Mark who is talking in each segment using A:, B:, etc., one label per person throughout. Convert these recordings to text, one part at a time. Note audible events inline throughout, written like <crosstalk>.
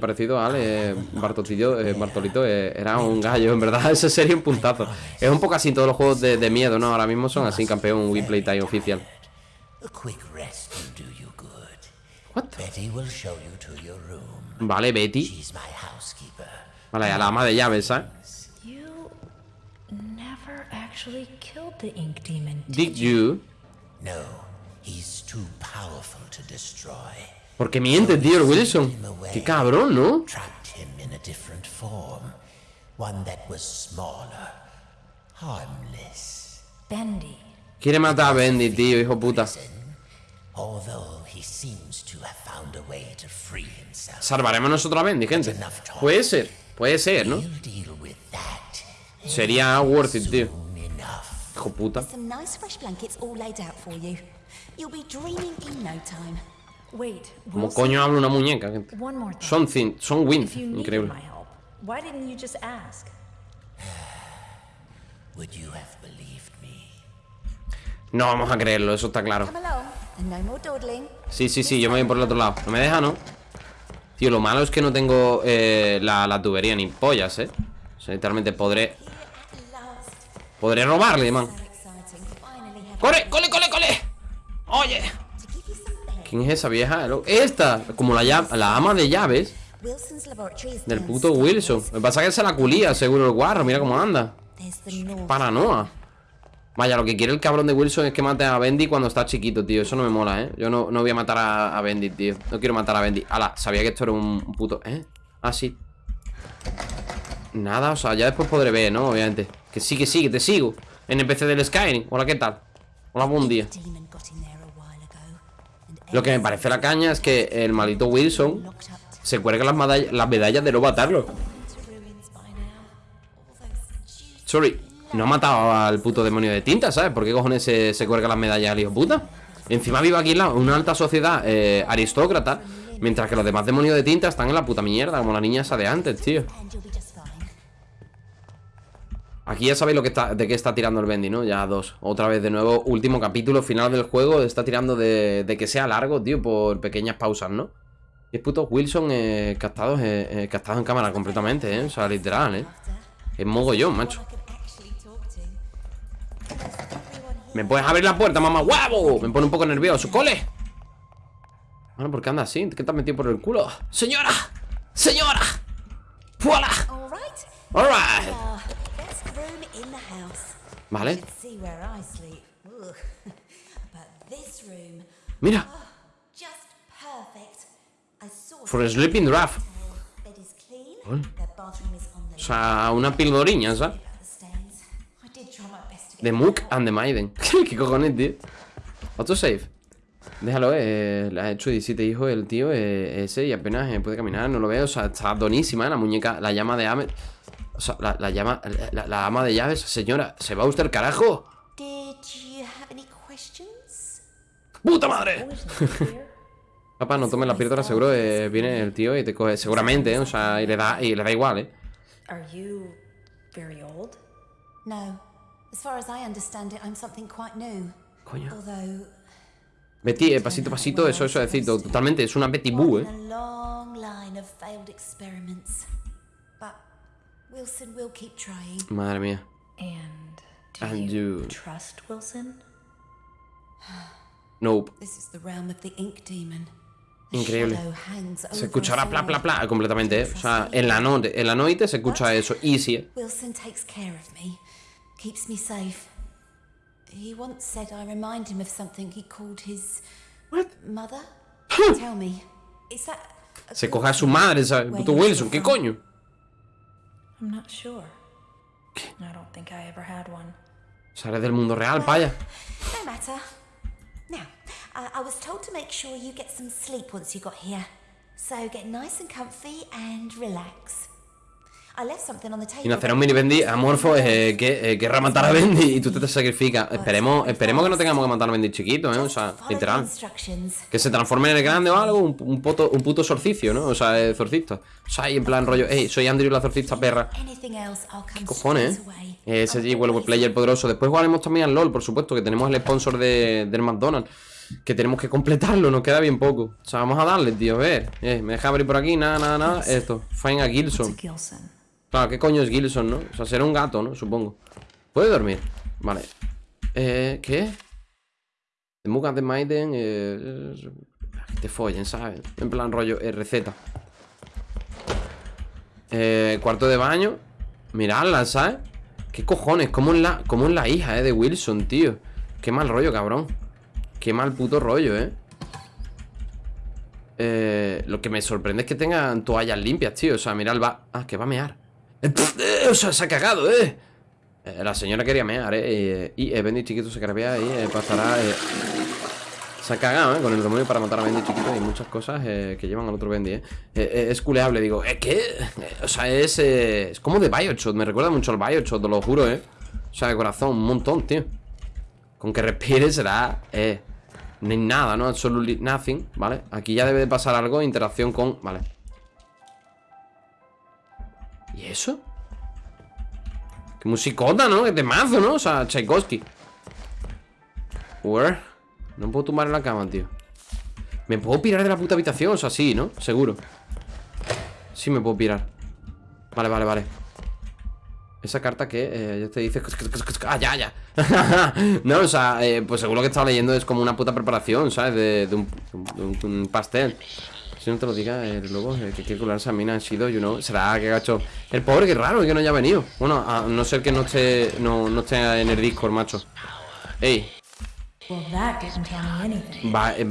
A: parecido a Ale, Bartolito, eh, Bartolito eh, era un gallo, en verdad, <laughs> ese sería un puntazo. Es un poco así todos los juegos de, de miedo, ¿no? Ahora mismo son así, campeón, Wii Playtime oficial. What? Vale, Betty. Vale, a la ama de llaves, ¿sabes? Did you?
B: No, he's too powerful to destroy.
A: Porque miente, tío, el Wilson. Qué cabrón, ¿no? Quiere matar a Bendy, tío, hijo puta.
B: Although he seems to have found a way to free himself.
A: Salvaremos nosotros a Bendy, gente. Puede ser, puede ser, ¿no?
B: He'll deal with that
A: Sería worth it, tío. Hijo puta.
C: Wilson,
A: coño habla una muñeca, gente.
C: one more thing.
A: Something, son wind,
C: If you needed
A: increíble.
C: my help, why didn't you just ask? <sighs>
B: Would you have believed me?
A: No vamos a creerlo, eso está claro. Sí, sí, sí, yo me voy por el otro lado. No me deja, ¿no? Tío, lo malo es que no tengo eh, la, la tubería ni pollas, ¿eh? O sea, literalmente podré... Podré robarle, man. ¡Corre, corre, corre, corre! ¡Oye! ¿Quién es esa vieja? Esta, como la, la ama de llaves del puto Wilson. Me pasa que se la culía, seguro el guarro. Mira cómo anda. Paranoa. Vaya, lo que quiere el cabrón de Wilson es que mate a Bendy cuando está chiquito, tío. Eso no me mola, ¿eh? Yo no, no voy a matar a, a Bendy, tío. No quiero matar a Bendy. Ala, sabía que esto era un, un puto... ¿Eh? Ah, sí. Nada, o sea, ya después podré ver, ¿no? Obviamente. Que sí, que sí, que te sigo. NPC del Skyrim. Hola, ¿qué tal? Hola, buen día. Lo que me parece la caña es que el maldito Wilson se cuelga las, medall- las medallas de no matarlo. Sorry, no ha matado al puto demonio de tinta, ¿sabes? ¿Por qué cojones se, se cuelga las medallas al hijo puta? Encima vive aquí una alta sociedad eh, aristócrata, mientras que los demás demonios de tinta están en la puta mierda, como la niña esa de antes, tío. Aquí ya sabéis lo que está, de qué está tirando el Bendy, ¿no? Ya dos. Otra vez de nuevo, último capítulo, final del juego. Está tirando de, de que sea largo, tío, por pequeñas pausas, ¿no? Y es puto Wilson eh, captado, eh, eh, captado en cámara completamente, ¿eh? O sea, literal, ¿eh? Es mogollón, macho. ¿Me puedes abrir la puerta, mamá? ¡Guau! Me pone un poco nervioso. ¡Cole! Bueno, ¿por qué anda así? ¿Qué te has metido por el culo? ¡Señora! ¡Señora! ¡Fuala! ¡Alright!
D: Ah, best room in the house.
A: Vale.
D: Should see where I sleep. Ugh. but this <laughs> room,
A: Mira. For a sleeping draft. O sea, una pildoriña, ¿sabes?
D: the
A: Mook and the Maiden. <laughs> ¿Qué cojones, tío? Autosave. Déjalo, eh. Le ha hecho 17 hijos el tío eh, ese y apenas eh, puede caminar, no lo veo. O sea, está donísima, eh, la muñeca, la llama de Amet. O sea, la, la llama, la, la ama de llaves. Señora, ¿se va usted el carajo?
D: Did you have any questions?
A: ¡Puta madre!
C: Here. <laughs>
A: Papá, no tomes la píldora, seguro eh, viene el tío y te coge. Seguramente, ¿eh? O sea, y le da, y le da igual, ¿eh?
C: Are you very old?
D: No. As far as I understand it, I'm something quite new.
A: Coño.
D: Although,
A: Betty, eh, pasito a pasito, eso, eso, es decir, to- totalmente, es una Betty Boo, ¿eh?
D: Wilson will keep trying.
A: Madre mía.
C: And do
A: And
C: you
A: you-
C: trust Wilson? <sighs>
A: Nope.
D: This is the realm of the ink demon.
A: Increíble. Se escuchará pla, pla, pla, completamente, ¿eh? O sea, en la, noche, en la noche se escucha eso, easy, ¿eh?
D: Wilson takes care of me, keeps me safe. He once said I remind him of something he called his mother. Tell me, is that
A: Se coge a su madre, ¿sabes? Puto Wilson, ¿qué coño?
C: I'm not sure. I don't think I ever had one.
A: Sale del mundo real, paya.
D: No matter. Now, uh, I was told to make sure you get some sleep once you got here. So get nice and comfy and relax.
A: Y nacerá un mini Bendy amorfo eh, que eh, querrá matar a Bendy y tú te sacrificas. Esperemos, esperemos que no tengamos que matar a Bendy chiquito, ¿eh? O sea, literal. Que se transforme en el grande o algo, un, un, puto, un puto exorcicio, ¿no? O sea, eh, exorcista. O sea, y en plan rollo, hey, soy Andrew la exorcista perra.
D: Come
A: Cojones, ¿eh?
D: away.
A: Ese G-Well
D: always
A: Player poderoso. Después jugaremos también al LOL, por supuesto, que tenemos el sponsor de, del McDonald's. Que tenemos que completarlo, nos queda bien poco O sea, vamos a darle, tío, a ver eh, Me deja abrir por aquí, nada, nada, nada Esto, find a Gilson. Claro, ¿qué coño es Gilson, no? O sea, será un gato, ¿no? Supongo ¿Puede dormir? Vale Eh, ¿qué? The Mug and the Maiden eh, que te follen, ¿sabes? En plan rollo, eh, receta eh, Cuarto de baño Miradla, ¿sabes? ¿Qué cojones? ¿Cómo es la, cómo es la hija, eh? De Wilson, tío Qué mal rollo, cabrón Qué mal puto rollo, eh eh, lo que me sorprende es que tengan toallas limpias, tío O sea, mira, el va... Ah, que va a mear eh, eh, O sea, se ha cagado, eh eh, La señora quería mear, eh Y, Bendy chiquito se carabea y pasará Se ha cagado, eh Con el demonio para matar a Bendy chiquito Y muchas cosas que llevan al otro Bendy, eh, Es culeable, digo ¿Eh, qué? Eh, o sea, es... es como de Bioshock Me recuerda mucho al Bioshock, te lo juro, eh O sea, de corazón, un montón, tío. Con que respire será... Eh ni nada, ¿no? Absolutely nothing, ¿vale? Aquí ya debe de pasar algo, interacción con... Vale ¿Y eso? Qué musicota, ¿no? Qué temazo, ¿no? O sea, Tchaikovsky Where? No puedo tumbar en la cama, tío ¿Me puedo pirar de la puta habitación? O sea, sí, ¿no? Seguro Sí me puedo pirar Vale, vale, vale esa carta que eh, ya te dice... Ah, ya, ya. <laughs> no, o sea, eh, pues seguro que estaba leyendo es como una puta preparación, ¿sabes? De, un, de un pastel. Si no te lo diga el lobo, eh, que quiere colarse a mí ha sido, you know. Será que gacho. El pobre, que raro que no haya venido. Bueno, a no ser que no esté, no, no esté en el Discord, macho. Ey, va, eh.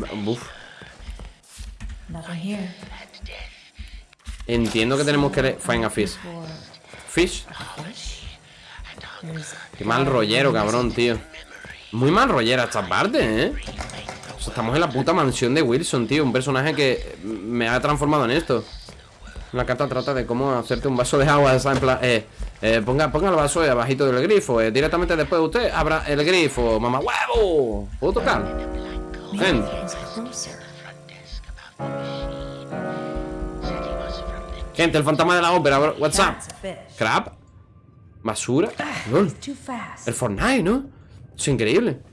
A: Entiendo que tenemos que... Find a fish. Fish. Qué mal rollero, cabrón, tío. Muy mal rollera esta parte, ¿eh? O sea, estamos en la puta mansión de Wilson, tío. Un personaje que me ha transformado en esto. La carta trata de cómo hacerte un vaso de agua. En plan, eh, eh, ponga, ponga el vaso ahí abajito del grifo. Eh, directamente después de usted, abra el grifo. Mamá, huevo. ¿Puedo tocar? Ven. Gente, el fantasma de la ópera, bro. What's up? ¿Crab? ¿Basura? Lol.
C: Fast.
A: El Fortnite, ¿no? Es increíble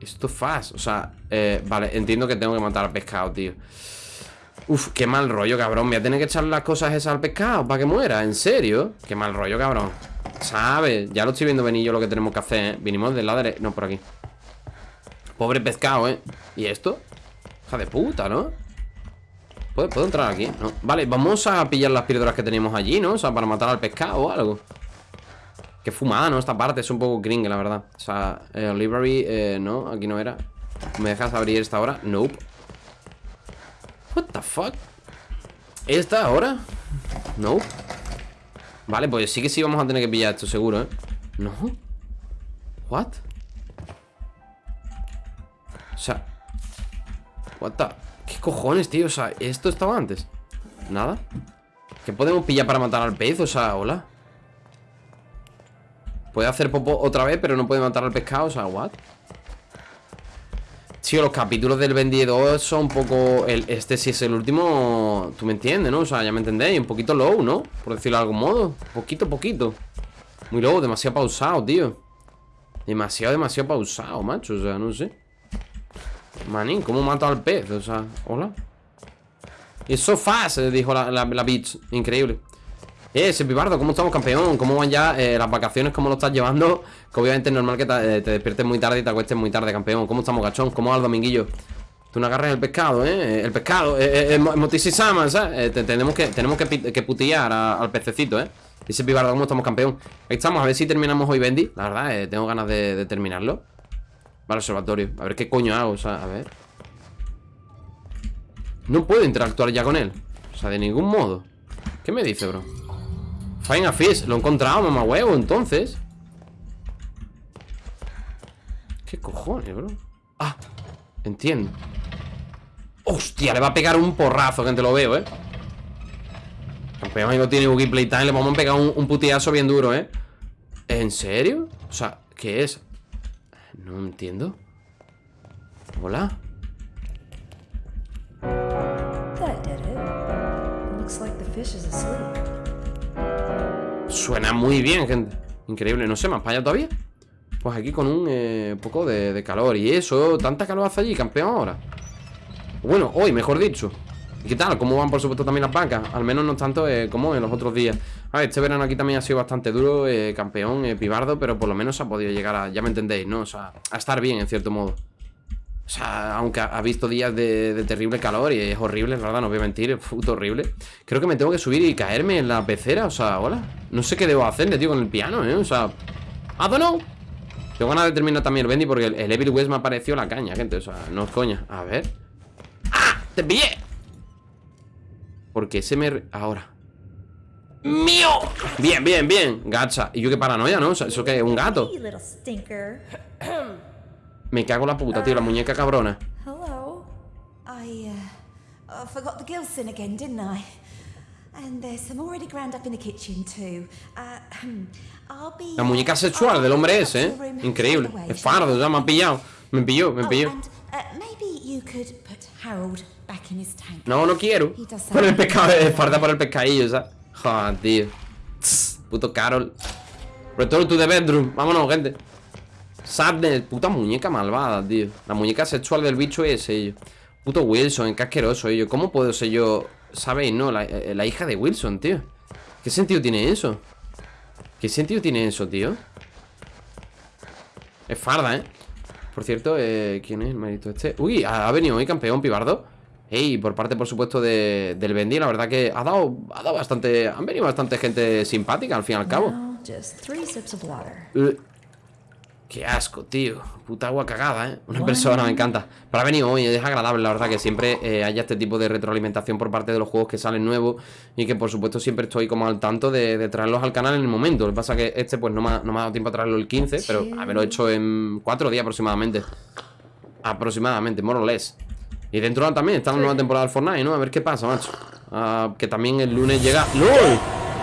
A: Esto fast O sea, eh, vale, entiendo que tengo que matar al pescado, tío Uf, qué mal rollo, cabrón Voy a tener que echar las cosas esas al pescado Para que muera, ¿en serio? Qué mal rollo, cabrón ¿Sabes? Ya lo estoy viendo venir yo lo que tenemos que hacer, ¿eh? Vinimos del lado No, por aquí Pobre pescado, ¿eh? ¿Y esto? Hija de puta, ¿no? ¿Puedo, puedo entrar aquí? Vale, vamos a pillar las piedras que teníamos allí, ¿no? O sea, para matar al pescado o algo Qué fumada, ¿no? Esta parte es un poco gringue, la verdad O sea, eh, library, eh, no, aquí no era ¿Me dejas abrir esta hora? Nope What the fuck ¿Esta ahora? Nope Vale, pues sí que sí vamos a tener que pillar esto, seguro, ¿eh? No What? O sea What the ¿Qué cojones, tío? O sea, ¿esto estaba antes? ¿Nada? ¿Qué podemos pillar para matar al pez? O sea, hola Puede hacer popo otra vez, pero no puede matar al pescado. O sea, ¿what? Tío, los capítulos del 2 son un poco... Este sí es el último... Tú me entiendes, ¿no? O sea, ya me entendéis. Un poquito low, ¿no? Por decirlo de algún modo. Poquito, poquito. Muy low, demasiado pausado, tío. Demasiado, demasiado pausado, macho. O sea, no sé. Manín, ¿cómo mato al pez? O sea, hola. It's so fast, dijo la bitch. Increíble. Eh, Sepibardo, ¿cómo estamos, campeón? ¿Cómo van ya eh, las vacaciones? ¿Cómo lo estás llevando? Que obviamente es normal que te, eh, te despiertes muy tarde y te acuestes muy tarde, campeón ¿Cómo estamos, gachón? ¿Cómo va el dominguillo? Tú no agarras el pescado, ¿eh? El pescado, eh, eh, Motisisama, ¿sabes? Eh, te- tenemos que, tenemos que, que putillar a- al pececito, ¿eh? Dice Pibardo, ¿cómo estamos, campeón? Ahí estamos, a ver si terminamos hoy Bendy La verdad, eh, tengo ganas de, de terminarlo Vale, observatorio A ver qué coño hago, o sea, a ver No puedo interactuar ya con él O sea, de ningún modo ¿Qué me dice, bro? Find a fish, lo he encontrado, mamá huevo, entonces ¿Qué cojones, bro? Ah, entiendo Hostia, le va a pegar un porrazo, gente, lo veo, eh Campeón no tiene Boogie Playtime Le vamos a pegar un, un putiazo bien duro, eh ¿En serio? O sea, ¿qué es? No entiendo Hola
C: That did it. Looks like the fish is asleep.
A: Suena muy bien, gente Increíble, no sé, ¿más para allá todavía? Pues aquí con un eh, poco de, calor Y eso, tanta calor hace allí, campeón ahora Bueno, hoy, mejor dicho ¿Y qué tal? ¿Cómo van, por supuesto, también las vacas? Al menos no tanto eh, como en los otros días A ver, este verano aquí también ha sido bastante duro eh, Campeón, pibardo Pero por lo menos ha podido llegar a, ya me entendéis, ¿no? O sea, a estar bien, en cierto modo O sea, aunque ha, visto días de, terrible calor Y es horrible, la verdad, no voy a mentir Es puto horrible Creo que me tengo que subir y caerme en la pecera O sea, hola No sé qué debo hacerle, tío, con el piano, ¿eh? O sea, I don't know Tengo ganas de terminar también el Bendy Porque el, Evil West me ha parecido la caña, gente O sea, no es coña A ver ¡Ah! ¡Te pillé! Porque se me... Ahora ¡Mío! Bien, bien, bien Gacha Y yo qué paranoia, ¿no? O sea, ¿Eso qué es? ¿Un gato? <clears throat> Me cago en la puta, tío La muñeca cabrona
C: Hello.
D: I, uh, I forgot the Gilson again, didn't I? And there's some already ground up in the kitchen too. Uh, <clears throat> I'll be.
A: La muñeca sexual del hombre ese, ¿eh? Increíble Es fardo, ya me ha pillado Me pilló, me pilló
D: and maybe you could put Harold back in his tank.
A: No, no quiero Por el pescado, es farda por el pescadillo, ¿sabes? Joder, tío Puto Carol Return to the bedroom Vámonos, gente Sadness Puta muñeca malvada, tío La muñeca sexual del bicho ese, yo Puto Wilson, qué asqueroso, yo ¿Cómo puedo ser yo? ¿Sabéis, no? La, eh, la hija de Wilson, tío ¿Qué sentido tiene eso? ¿Qué sentido tiene eso, tío? Es farda, ¿eh? Por cierto, eh, ¿quién es el marito este? Uy, ha, venido hoy campeón Pibardo Ey, por parte, por supuesto, de, del Bendy La verdad que ha dado, ha dado bastante Han venido bastante gente simpática, al fin y al cabo Qué asco, tío Puta agua cagada, ¿eh? Una persona, me encanta Pero ha venido hoy, es agradable, la verdad Que siempre eh, haya este tipo de retroalimentación Por parte de los juegos que salen nuevos Y que, por supuesto, siempre estoy como al tanto De, de traerlos al canal en el momento Lo que pasa que este, pues, no me, ha, no me ha dado tiempo a traerlo el 15 Pero haberlo hecho en cuatro días aproximadamente Aproximadamente, more or less Y dentro también está la nueva temporada del Fortnite, ¿no? A ver qué pasa, macho Ah, Que también el lunes llega... ¡LOL!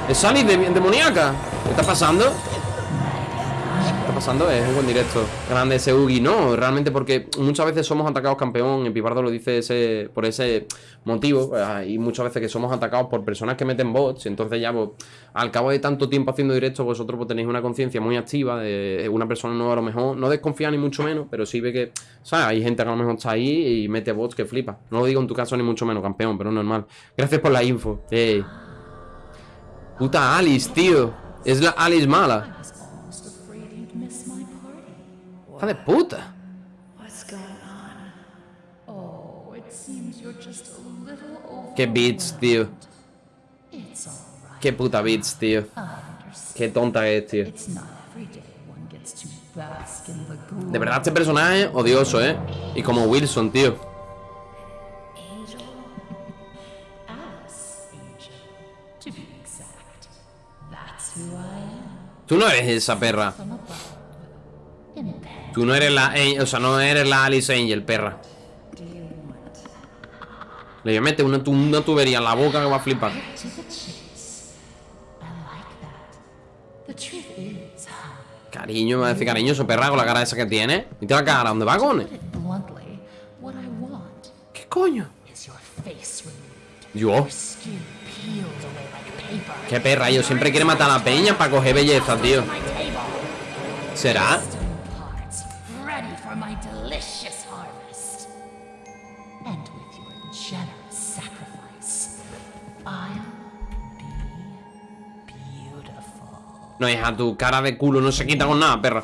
A: ¡Es Alice de, demoníaca! ¿Qué está pasando? Pasando? Es un buen directo Grande ese Ugi No, realmente porque muchas veces somos atacados campeón Y Pipardo lo dice ese, por ese motivo eh, Y muchas veces que somos atacados por personas que meten bots Entonces ya, pues, al cabo de tanto tiempo haciendo directo Vosotros pues, tenéis una conciencia muy activa De una persona nueva a lo mejor No desconfía ni mucho menos Pero sí ve que. Hay gente que a lo mejor está ahí y mete bots que flipa No lo digo en tu caso ni mucho menos, campeón Pero normal Gracias por la info. Puta Alice, tío Es la Alice mala Hija de puta.
C: What's going on?
E: Oh, it seems you're just a little over.
A: Qué beats, tío. Qué puta beats, tío. Qué tonta es, tío.
E: It's not every day one gets to bask in the glory.
A: De verdad, este personaje odioso, ¿eh? Y como Wilson, tío.
E: Alice, Angel, to be exact. That's who I am.
A: Tú no eres esa perra.
E: From above. In bed.
A: Tú no eres la... O sea, no eres la Alice Angel, perra. Le voy a meter una, una tubería en la boca que va a flipar. Cariño, me va a decir cariñoso, perra, con la cara esa que tiene. ¿Y la cara? ¿Dónde va, con? ¿Qué coño? Yo. Qué perra, yo siempre quiere matar a la peña para coger belleza, tío. ¿Será? No, hija, tu cara de culo no se quita con nada, perra.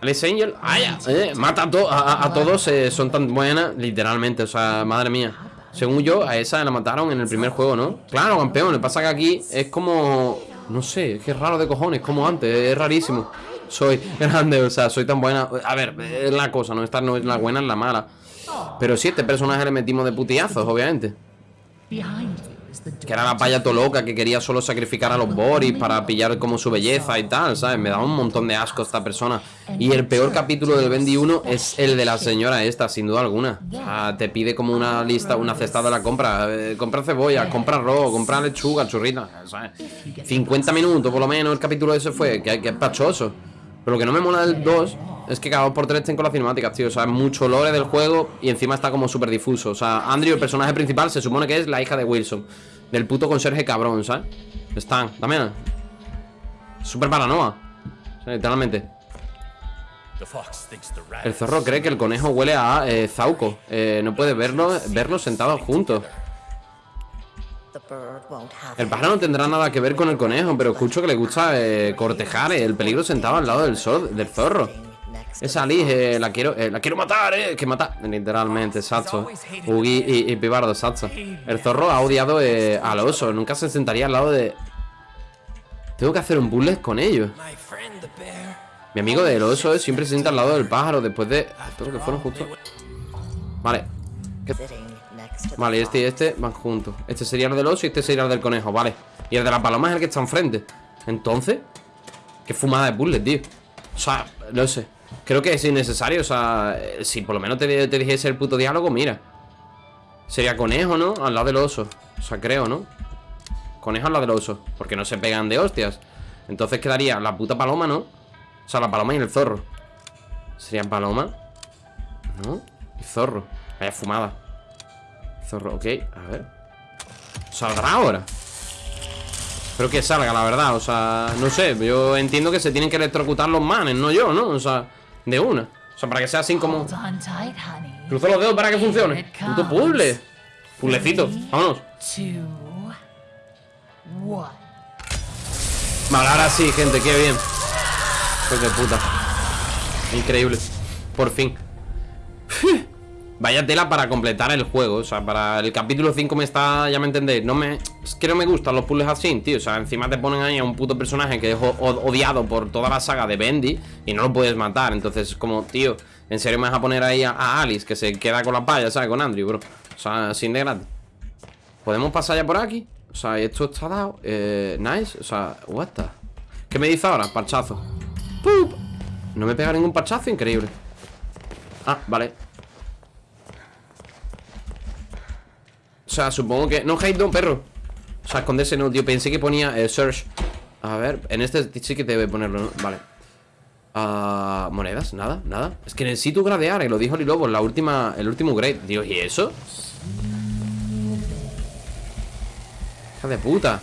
A: Alice Angel, ¡Ay! eh, mata a, to- a, a- a todos, eh, son tan buenas, literalmente, o sea, madre mía. Según yo, a esa la mataron en el primer juego, ¿no? Claro, campeón, lo que pasa que aquí es como... No sé, es que es raro de cojones, como antes, es rarísimo. Soy grande, o sea, soy tan buena... A ver, es la cosa, no esta no es la buena, es la mala. Pero sí, este personaje le metimos de putillazos, obviamente. Que era la paya to loca que quería solo sacrificar a los Boris para pillar como su belleza y tal, ¿sabes? Me daba un montón de asco esta persona. Y el peor capítulo del 21 es el de la señora esta, sin duda alguna. Te pide como una lista, una cesta de la compra. Eh, compra cebolla, compra arroz, compra lechuga, churrita, ¿sabes? 50 minutos por lo menos el capítulo ese fue, que, es pachoso. Pero lo que no me mola del 2 es que cada dos por tres estén con las cinemáticas, tío. O sea, mucho lore del juego y encima está como súper difuso. O sea, Andrew, el personaje principal, se supone que es la hija de Wilson. Del puto conserje cabrón, ¿sabes? Están, también. Súper. O sea, literalmente. El zorro cree que el conejo huele a eh, Zauco. Eh, no puede verlo, verlos sentados juntos. El pájaro no tendrá nada que ver con el conejo, pero escucho que le gusta eh, cortejar el peligro sentado al lado del, sol, del zorro. Esa eh, la quiero eh, la quiero matar, eh, que matar. Literalmente, exacto. Ugi y, y Pibardo, exacto. El zorro ha odiado eh, al oso, nunca se sentaría al lado de... Tengo que hacer un bullet con ellos. Mi amigo del oso eh, siempre se sienta al lado del pájaro después de... Espero que fueron justo... Vale. ¿Qué- Vale, este y este van juntos. Este sería el del oso y este sería el del conejo, vale. Y el de la paloma es el que está enfrente. Entonces, qué fumada de puzzle, tío. O sea, no sé. Creo que es innecesario. O sea, eh, si por lo menos te, dijese el puto diálogo, mira. Sería conejo, ¿no? Al lado del oso. O sea, creo, ¿no? Conejo al lado del oso. Porque no se pegan de hostias. Entonces quedaría la puta paloma, ¿no? O sea, la paloma y el zorro. Sería paloma. ¿No? Y zorro. Vaya fumada. Zorro, ok, a ver ¿Saldrá ahora? Espero que salga, la verdad O sea, no sé, yo entiendo que se tienen que electrocutar los manes No yo, ¿no? O sea, de una. O sea, para que sea así como. Cruzo los dedos para que funcione. Puto puzzle. Puzzlecito, vámonos. Vale, ahora sí, gente, qué bien. Pues de puta. Increíble. Por fin. <laughs> Vaya tela para completar el juego. O sea, para el capítulo 5 me está... Ya me entendéis No me... Es que no me gustan los puzzles así, tío. O sea, encima te ponen ahí a un puto personaje Que es odiado por toda la saga de Bendy Y no lo puedes matar. Entonces, como, tío En serio me vas a poner ahí a, Alice Que se queda con la paya, ¿sabes? Con Andrew, bro. O sea, sin de gratis. ¿Podemos pasar ya por aquí? O sea, esto está dado eh, Nice, o sea, what the ¿Qué me dice ahora? Parchazo. ¡Pup! No me pega ningún parchazo, increíble. Ah, vale. O sea, supongo que... No, hate no, perro O sea, esconderse no, tío Pensé que ponía eh, search. A ver, en este sí que debe ponerlo, ¿no? Vale. Ah, monedas, nada, nada. Es que necesito gradear, y lo dijo Lilobo en la última, el último grade. Dios, ¿y eso? Hija de puta.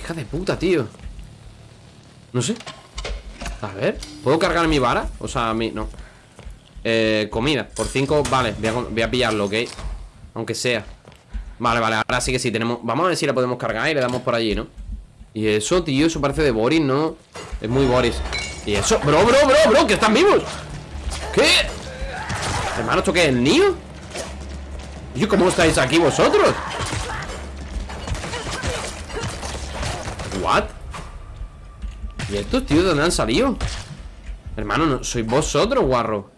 A: Hija de puta, tío. No sé. A ver, ¿puedo cargar mi vara? O sea, mi... no. Eh, comida, por 5, vale voy a, voy a pillarlo, ok Aunque sea Vale, vale, ahora sí que sí, tenemos Vamos a ver si la podemos cargar y le damos por allí, ¿no? Y eso, tío, eso parece de Boris, ¿no? Es muy Boris Y eso, bro, bro, bro, bro, que están vivos ¿Qué? Hermano, ¿esto qué es, el niño? ¿Y cómo estáis aquí vosotros? ¿What? ¿Y estos tíos de dónde han salido? Hermano, no, sois vosotros, guarro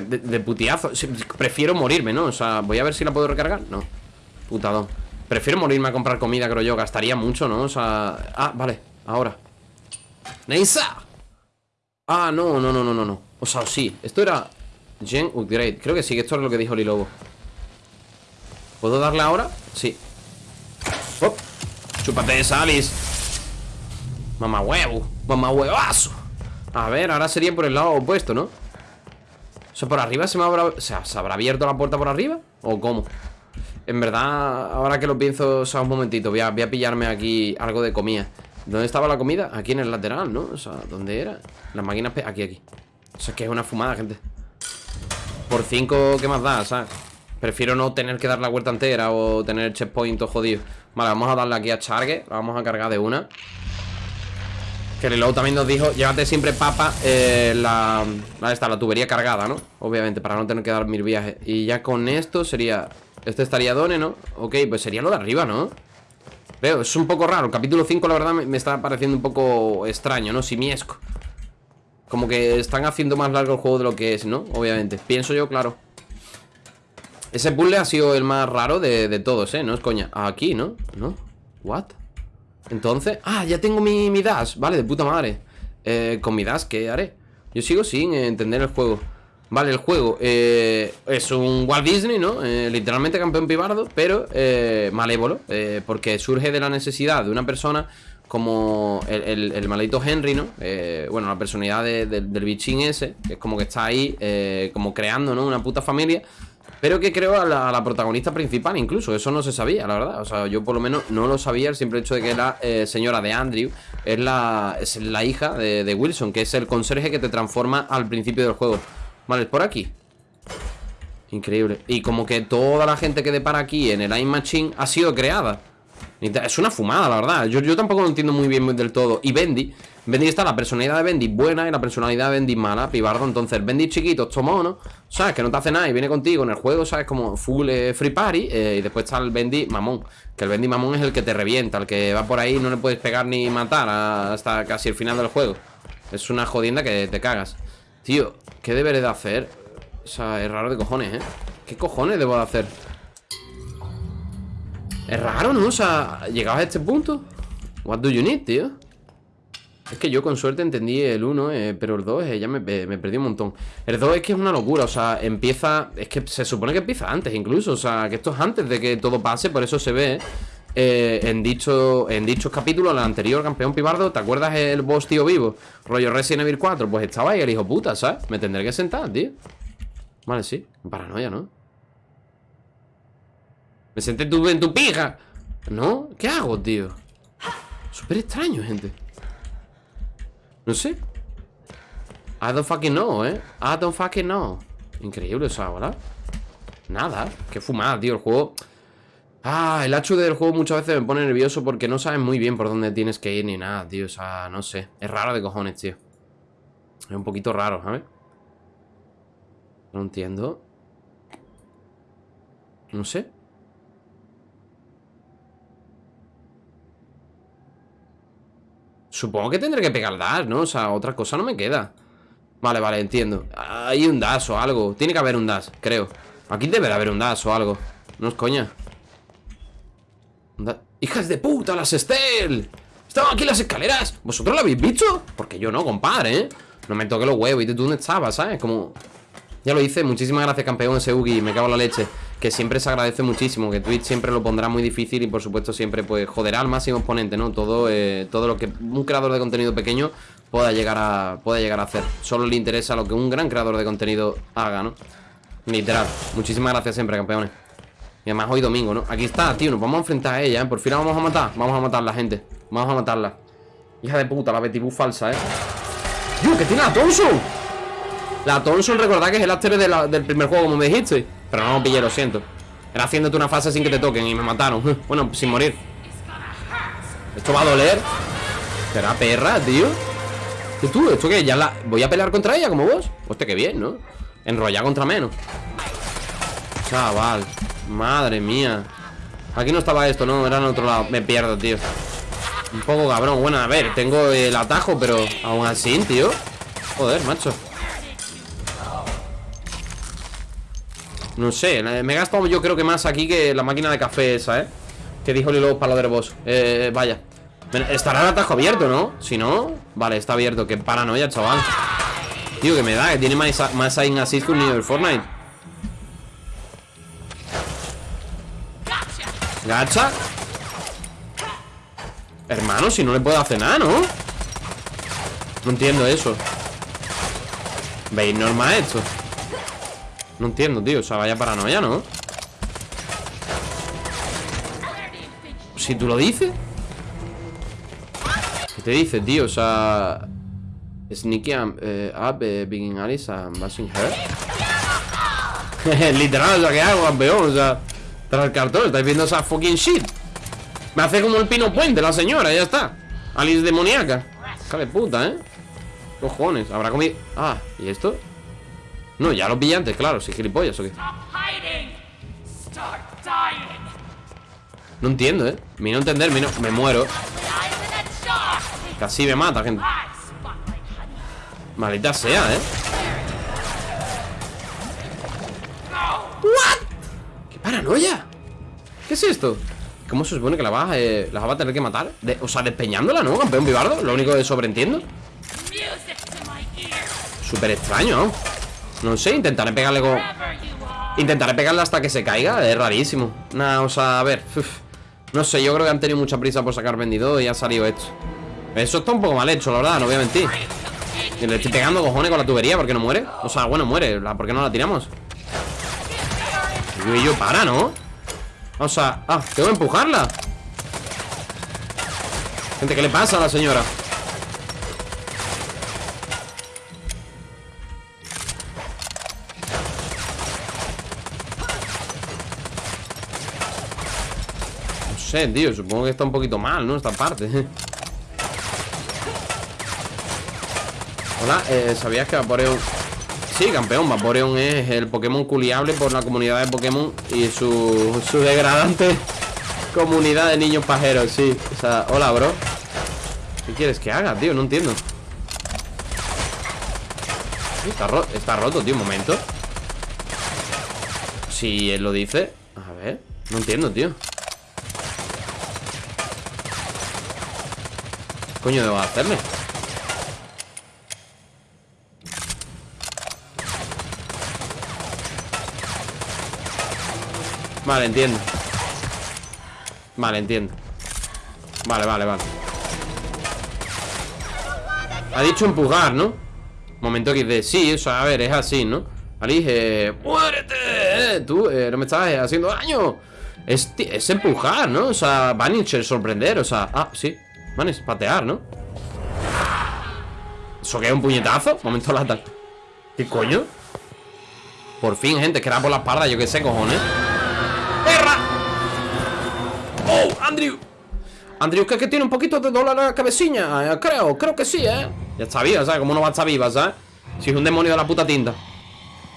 A: de, de putiazo Prefiero morirme, ¿no? O sea, voy a ver si la puedo recargar No, putadón Prefiero morirme a comprar comida, creo yo Gastaría mucho, ¿no? O sea... Ah, vale, ahora ¡Neisa! Ah, no, no, no, no, no, no O sea, sí, esto era Gen Upgrade Creo que sí, que esto es lo que dijo Lilobo ¿Puedo darle ahora? Sí oh. Chúpate esa, Alice Mamá huevo Mamá huevazo A ver, ahora sería por el lado opuesto, ¿no? O sea, por arriba se me habrá... O sea, ¿se habrá abierto la puerta por arriba? ¿O cómo? En verdad, ahora que lo pienso, o sea, un momentito Voy a, pillarme aquí algo de comida ¿Dónde estaba la comida? Aquí en el lateral, ¿no? O sea, ¿dónde era? Las máquinas... Aquí, aquí O sea, es que es una fumada, gente Por 5, ¿qué más da? ¿Sabes? Prefiero no tener que dar la vuelta entera O tener el checkpoint todo jodido Vale, vamos a darle aquí a Charge La vamos a cargar de una Que Lilo también nos dijo Llévate siempre papa eh, la, la, esta, la tubería cargada, ¿no? Obviamente, para no tener que dar mil viajes Y ya con esto sería Este estaría Done, ¿no? Ok, pues sería lo de arriba, ¿no? Veo, es un poco raro El capítulo 5, la verdad, me, me está pareciendo un poco extraño, ¿no? Simiesco Como que están haciendo más largo el juego de lo que es, ¿no? Obviamente, pienso yo, claro Ese puzzle ha sido el más raro de, de todos, ¿eh? No es coña Aquí, ¿no? ¿No? ¿What? Entonces... Ah, ya tengo mi, mi dash Vale, de puta madre eh, Con mi dash, ¿qué haré? Yo sigo sin entender el juego Vale, el juego eh, es un Walt Disney, ¿no? Eh, literalmente campeón pibardo, pero eh, malévolo, eh, porque surge de la necesidad de una persona como el, el, maldito Henry, ¿no? Eh, bueno, la personalidad de- de- del bichín ese, que es como que está ahí, como creando, ¿no? Una puta familia. Pero que creo a la, protagonista principal, incluso. Eso no se sabía, la verdad. O sea, yo por lo menos no lo sabía. El simple hecho de que la eh, señora de Andrew es la, es la hija de, de Wilson, que es el conserje que te transforma al principio del juego. Vale, es por aquí. Increíble. Y como que toda la gente que depara aquí en el Time Machine ha sido creada. Es una fumada, la verdad. Yo, yo tampoco lo entiendo muy bien del todo. Y Bendy, Bendy está la personalidad de Bendy buena y la personalidad de Bendy mala, pibardo. Entonces, Bendy chiquito, esto mono, ¿sabes? Que no te hace nada y viene contigo en el juego, ¿sabes? Como full eh, free party. eh, y después está el Bendy mamón. Que el Bendy mamón es el que te revienta, el que va por ahí y no le puedes pegar ni matar hasta casi el final del juego. Es una jodienda que te cagas. Tío, ¿qué deberé de hacer? O sea, es raro de cojones, ¿eh? ¿Qué cojones debo de hacer? Es raro, ¿no? O sea, llegados a este punto What do you need, tío? Es que yo con suerte entendí el 1, eh, pero el 2 eh, ya me, me perdí un montón. El 2 es que es una locura, o sea, empieza... Es que se supone que empieza antes incluso, o sea, que esto es antes de que todo pase, por eso se ve eh, en, dicho, en dichos capítulos, el anterior campeón pibardo, ¿te acuerdas el boss tío vivo? Rollo Resident Evil 4, pues estaba ahí el hijo puta, ¿sabes? Me tendré que sentar, tío. Vale, sí, paranoia, ¿no? Me senté tú en tu pija. ¿No? ¿Qué hago, tío? Súper extraño, gente. No sé. I don't fucking know, ¿eh? I don't fucking know. Increíble eso ahora Nada, qué fumada, tío El juego. Ah, el HUD del juego muchas veces me pone nervioso Porque no sabes muy bien por dónde tienes que ir Ni nada, tío, o sea, no sé. Es raro de cojones, tío. Es un poquito raro, ¿sabes? No entiendo. No sé Supongo que tendré que pegar dash, ¿no? O sea, otra cosa no me queda Vale, vale, entiendo Hay un dash o algo Tiene que haber un dash, creo Aquí debe de haber un dash o algo No es coña ¡Hijas de puta, las Estel! ¡Estaban aquí las escaleras! ¿Vosotros lo habéis visto? Porque yo no, compadre, ¿eh? No me toque los huevos ¿Y tú dónde estabas, sabes? Como... Ya lo hice, muchísimas gracias campeón Seugi, me cago en la leche Que siempre se agradece muchísimo, que Twitch siempre lo pondrá muy difícil Y por supuesto siempre pues joderá al máximo exponente, ¿no? Todo, eh, todo lo que un creador de contenido pequeño pueda llegar a pueda llegar a hacer Solo le interesa lo que un gran creador de contenido haga, ¿no? Literal, muchísimas gracias siempre campeones Y además hoy domingo, ¿no? Aquí está, tío, nos vamos a enfrentar a ella, ¿eh? Por fin la vamos a matar, vamos a matarla, gente Vamos a matarla Hija de puta, la Betty falsa, ¿eh? ¡Tío, que tiene la Thompson! La Thompson, recordad que es el after de la- del primer juego, como me dijiste. Pero no pillé, lo siento. Era haciéndote una fase sin que te toquen y me mataron. <laughs> Bueno, sin morir. Esto va a doler. Será perra, tío. ¿Y tú? ¿Esto qué? ¿Ya la... ¿Voy a pelear contra ella como vos? Hostia, qué bien, ¿no? Enrollar contra menos. Chaval. Madre mía. Aquí no estaba esto, ¿no? Era en otro lado. Me pierdo, tío. Un poco cabrón. Bueno, a ver, tengo el atajo, pero aún así, tío. Joder, macho. No sé, me he gastado yo creo que más aquí que la máquina de café esa, ¿eh? Que dijo Lilo Paladero Boss Eh, vaya Estará el atajo abierto, ¿no? Si no, vale, está abierto Qué paranoia, chaval Tío, que me da, que tiene más, más aim assist que un niño del Fortnite Gacha Hermano, si no le puedo hacer nada, ¿no? No entiendo eso ¿Veis normal esto? No entiendo, tío, o sea, vaya paranoia, ¿no? Si tú lo dices ¿Qué te dice, tío? O sea Sneaky um, eh, up, eh, Alice and her <laughs> Literal, o sea, ¿qué hago, campeón? O sea, tras el cartón, estáis viendo esa fucking shit Me hace como el pino puente la señora, ya está Alice demoníaca Hija puta, ¿eh? Cojones, habrá comido... Ah, ¿y esto? No, ya lo pillé antes, claro, si gilipollas o qué No entiendo, ¿eh? Me no entender, me, no... me muero Casi me mata, gente Maldita sea, ¿eh? ¿What? ¡Qué paranoia! ¿Qué es esto? ¿Cómo se supone que la vas, eh, la vas a tener que matar? De- o sea, despeñándola, ¿no? Campeón vivardo Lo único que sobreentiendo Súper extraño, ¿no? No sé, intentaré pegarle con... Intentaré pegarle hasta que se caiga Es rarísimo Nah, o sea, a ver. No sé, yo creo que han tenido mucha prisa por sacar vendido y ha salido esto Eso está un poco mal hecho, la verdad, no voy a mentir Le estoy pegando cojones con la tubería, ¿por qué no muere? O sea, bueno, muere, ¿por qué no la tiramos? Y yo, para, ¿no? O sea, ah, tengo que empujarla Gente, ¿qué le pasa a la señora? Sé, tío, supongo que está un poquito mal, ¿no? Esta parte. Hola, eh, ¿sabías que Vaporeon... Sí, campeón, Vaporeon es el Pokémon culiable por la comunidad de Pokémon Y su, su degradante <laughs> comunidad de niños pajeros, sí. O sea, hola, bro. ¿Qué quieres que haga, tío? No entiendo. Está, está roto, tío, un momento. Si él lo dice A ver, no entiendo, tío coño debo hacerle? Vale, entiendo Vale, entiendo Vale, vale, vale Ha dicho empujar, ¿no? Momento XD Sí, o sea, a ver, es así, ¿no? Alice, ¡muérete! Tú, eh, no me estás haciendo daño es, es empujar, ¿no? O sea, Vanisher, sorprender, o sea Ah, sí, Vanis, patear, ¿no? ¿Eso qué es un puñetazo? Momento lata ¿Qué coño? Por fin, gente, que era por la espalda, yo qué sé, cojones ¡Perra! ¡Oh, Andrew! Andrew, que, que tiene un poquito de dolor en la cabecilla eh, Creo, creo que sí, ¿eh? Ya está viva, ¿sabes? Como no va a estar viva, ¿sabes? Si es un demonio de la puta tinta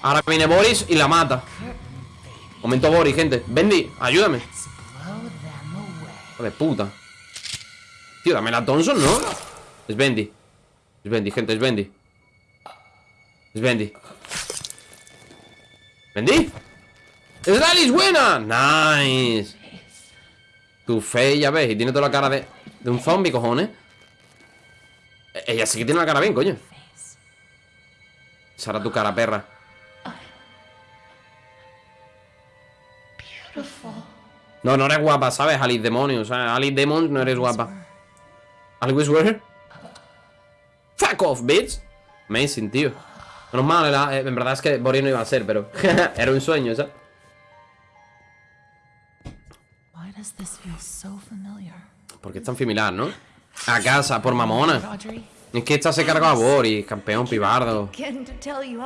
A: Ahora viene Boris y la mata Momento Boris, gente Bendy, ayúdame de puta Tío, dame la Thompson, ¿no? Es Bendy Es Bendy, gente, es Bendy Es Bendy ¿Bendy? ¡Es Alice buena! ¡Nice! Tu fe, ya ves, y tiene toda la cara de, de un zombie, cojones Ella sí que tiene la cara bien, coño Esa tu cara, perra No, no eres guapa, ¿sabes? Alice Demonio, o sea, Alice Demon no eres guapa ¿Alice where? Fuck off, bitch Amazing, tío Menos mal, en verdad es que Boris no iba a ser, pero <laughs> Era un sueño, ¿sabes? Porque es tan familiar, ¿no? A casa, por mamona Es que esta se cargó a Boris, campeón pibardo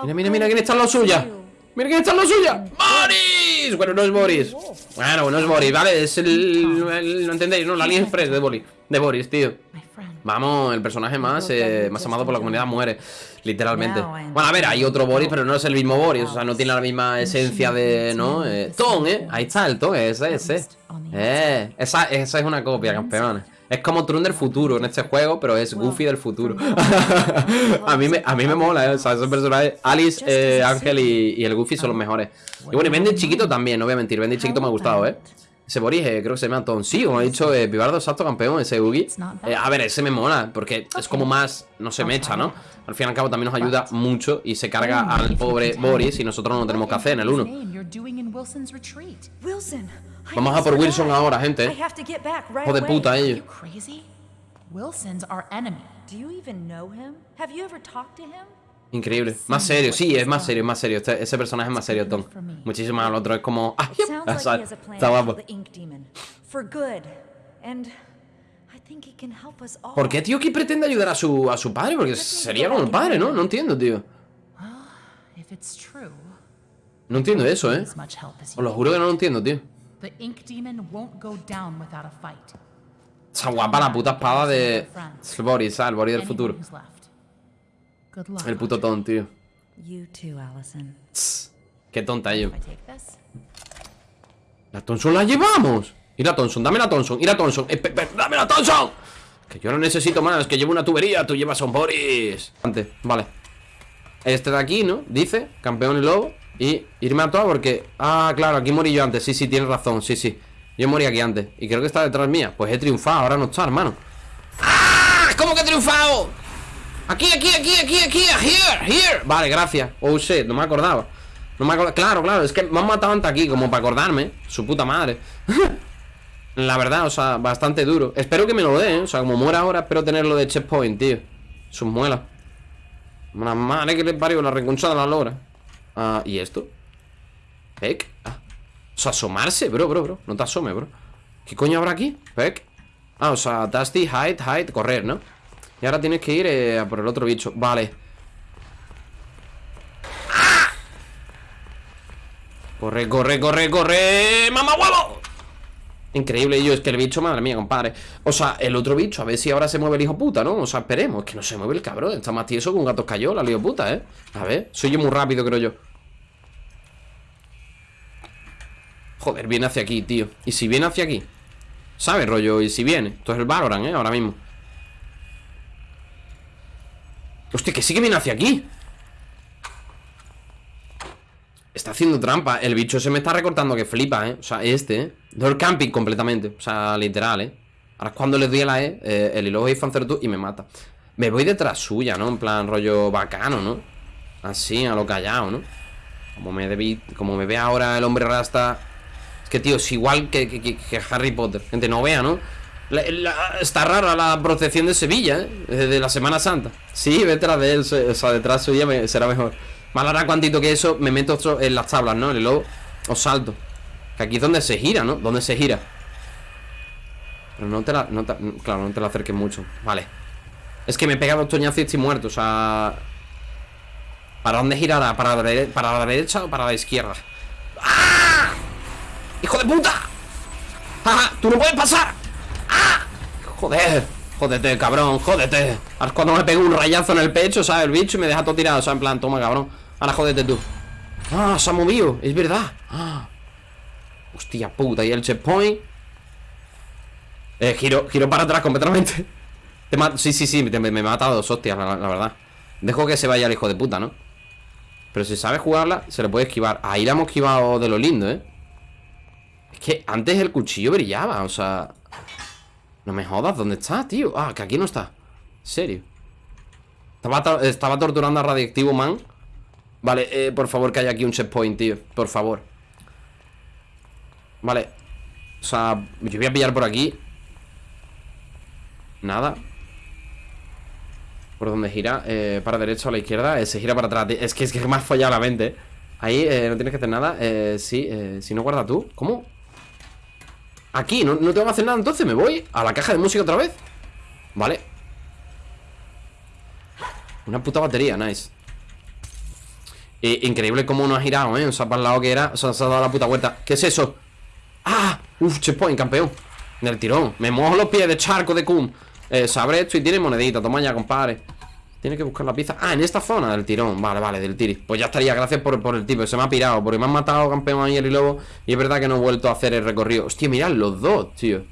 A: Mira, mira, mira, ¿quién está en lo suya? Mira quién está en lo suya. ¡Boris! Bueno, no es Boris. Bueno, no es Boris, ¿vale? Es el... ¿No entendéis? No, la línea express de Boris De Boris, tío. Vamos, el personaje más, eh, más amado por la comunidad muere Literalmente. Bueno, a ver, hay otro Boris, pero no es el mismo Boris O sea, no tiene la misma esencia de... ¿No? Eh, Ton, ¿eh? Ahí está el Ton, ese, ese. Eh, esa, esa es una copia, campeones es como Tron del futuro en este juego, pero es Goofy del futuro. <laughs> a, mí me, a mí me mola, ¿eh? O sea, esos personajes, Alice, eh, Ángel y, y, el Goofy son los mejores. Y bueno, y Bendy chiquito también, no voy a mentir. Bendy chiquito me ha gustado, ¿eh? Ese Boris, eh, creo que se llama Tom. Sí, como ha dicho, eh, Pibardo, exacto, campeón, ese Ugi. Eh, a ver, ese me mola, porque es como más, no se me echa, ¿no? Al fin y al cabo también nos ayuda mucho y se carga al pobre Boris y nosotros no tenemos que hacer en el 1. Vamos a por Wilson ahora, gente. Hijo de puta ellos. Increíble. Más serio, sí, es más serio, más serio. Este, ese personaje es más serio, Tom. Muchísimo más. El otro es como. ¡Ah! Está guapo. ¿Por qué tío que pretende ayudar a su, a su padre? Porque sería como el padre, ¿no? No entiendo, tío. No entiendo eso, ¿eh? Os lo juro que no lo entiendo, tío. Esa guapa la puta espada de... El Boris, ¿sabes? El Boris del futuro. El puto ton, tío. qué tonta yo. La Thompson la llevamos. Ir a Thompson, dame la Thompson, ir a Thompson. Eh, ¡Dame la Thompson! Que yo no necesito más, que llevo una tubería, tú llevas a un Boris. Antes, vale. Este de aquí, ¿no? Dice, campeón y lobo. Y irme a toa porque... Ah, claro, aquí morí yo antes. Sí, sí, tienes razón, sí, sí. Yo morí aquí antes. Y creo que está detrás mía. Pues he triunfado, ahora no está, hermano. ¡Ah! ¿Cómo que he triunfado? Aquí, aquí, aquí, aquí, aquí, here, here Vale, gracias Oh shit, no me acordaba No me acordaba, claro, claro, es que me han matado antes aquí Como para acordarme, su puta madre <laughs> La verdad, o sea, bastante duro Espero que me lo dé, ¿eh? O sea, como muera ahora Espero tenerlo de checkpoint, tío Sus muelas Una madre que le parió La reconcha de la lora Ah, ¿y esto? Peck ah. O sea, asomarse, bro, bro, bro No te asome, bro ¿Qué coño habrá aquí? Peck Ah, o sea, Dusty, hide, hide, correr, ¿no? Y ahora tienes que ir eh, a por el otro bicho Vale ¡Ah! Corre, corre, corre, corre ¡Mamá huevo! Increíble, yo, es que el bicho, madre mía, compadre O sea, el otro bicho, a ver si ahora se mueve el hijo puta, ¿no? O sea, esperemos, es que no se mueve el cabrón Está más tieso que un gato cayó, la lío puta, ¿eh? A ver, soy yo muy rápido, creo yo Joder, viene hacia aquí, tío ¿Y si viene hacia aquí? ¿Sabes, rollo? ¿Y si viene? Esto es el Valorant, ¿eh? Ahora mismo Hostia, que sí que viene hacia aquí Está haciendo trampa El bicho se me está recortando que flipa, ¿eh? O sea, este, ¿eh? Door camping completamente O sea, literal, ¿eh? Ahora es cuando le doy a la E eh, El hilo es tú y me mata Me voy detrás suya, ¿no? En plan rollo bacano, ¿no? Así, a lo callado, ¿no? Como me, debí, como me ve ahora el hombre rasta que, tío, es igual que, que, Harry Potter Gente, no vea, ¿no? está rara la procesión de Sevilla, ¿eh? De la Semana Santa Sí, detrás de él, o sea, detrás suya será mejor más ahora cuantito que eso me meto en las tablas, ¿no? Y luego os salto Que aquí es donde se gira, ¿no? Donde se gira Pero no te la... claro, no te la acerques mucho Vale Es que me he pegado toñazos y estoy muerto, o sea... ¿Para dónde girará? ¿Para la, ¿Para la derecha o para la izquierda? ¡Ah! ¡Hijo de puta! ¡Ah! ¡Tú no puedes pasar! ¡Ah! ¡Joder! Jódete, cabrón, jódete cuando me pego un rayazo en el pecho, ¿sabes? El bicho y me deja todo tirado, sea, en plan, toma, cabrón Ahora jódete tú Ah, se ha movido, es verdad ah. Hostia puta, y el checkpoint Eh, giro, para atrás completamente Sí, sí, sí, me, he matado dos la, verdad Dejo que se vaya el hijo de puta, ¿no? Pero si sabe jugarla, se le puede esquivar Ahí la hemos esquivado de lo lindo, ¿eh? Que antes el cuchillo brillaba, o sea... No me jodas, ¿dónde está, tío? Ah, que aquí no está ¿En serio? Estaba, estaba torturando a Radiactivo Man Vale, eh, por favor que haya aquí un checkpoint, tío Por favor Vale O sea, yo voy a pillar por aquí Nada ¿Por dónde gira? Eh, para derecha o a la izquierda eh, Se gira para atrás Es que es que me has fallado la mente Ahí eh, no tienes que hacer nada eh, Sí, si no guarda tú ¿Cómo? Aquí, ¿No, no tengo que hacer nada entonces Me voy a la caja de música otra vez. Vale. Una puta batería, nice. Increíble cómo no ha girado, ¿eh? O sea, para el lado que era, o sea, se ha dado la puta vuelta. ¿Qué es eso? ¡Ah! Uf, checkpoint, campeón. Del tirón. Me mojo los pies de charco de cum. Eh, Sabré esto y tiene monedita. Toma ya, compadre Tiene que buscar la pizza. Ah, en esta zona del tirón. Vale, vale, del tiri. Pues ya estaría, gracias por, por el tipo Se me ha pirado Porque me han matado, campeón, ayer y lobo Y es verdad que no he vuelto a hacer el recorrido. Hostia, mirad los dos, tío.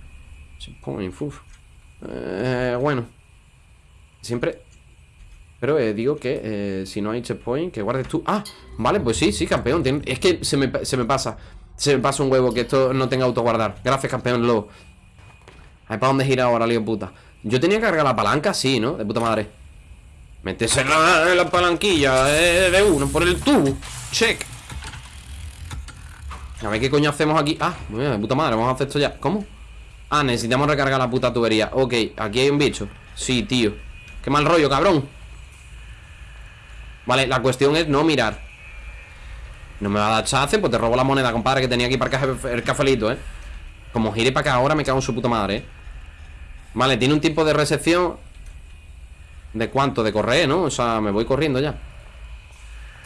A: Eh, Bueno. Siempre. Pero eh, digo que eh, si no hay checkpoint, que guardes tú. Ah, vale, pues sí, sí, campeón. Es que se me, pasa. Se me pasa un huevo que esto no tenga autoguardar. Gracias, campeón, lobo. Ver para dónde gira ahora, lío puta Yo tenía que cargar la palanca, sí, ¿no? De puta madre Métese en la, palanquilla eh, de uno por el tubo. Check. A ver qué coño hacemos aquí. Ah, de puta madre, vamos a hacer esto ya. ¿Cómo? Ah, necesitamos recargar la puta tubería. Ok, aquí hay un bicho. Sí, tío. Qué mal rollo, cabrón. Vale, la cuestión es no mirar. No me va a dar chance Pues te robo la moneda, compadre, que tenía aquí para el cafelito, ¿eh? Como gire para acá ahora me cago en su puta madre, ¿eh? Vale, tiene un tipo de recepción ¿De cuánto? De correr, ¿no? O sea, me voy corriendo ya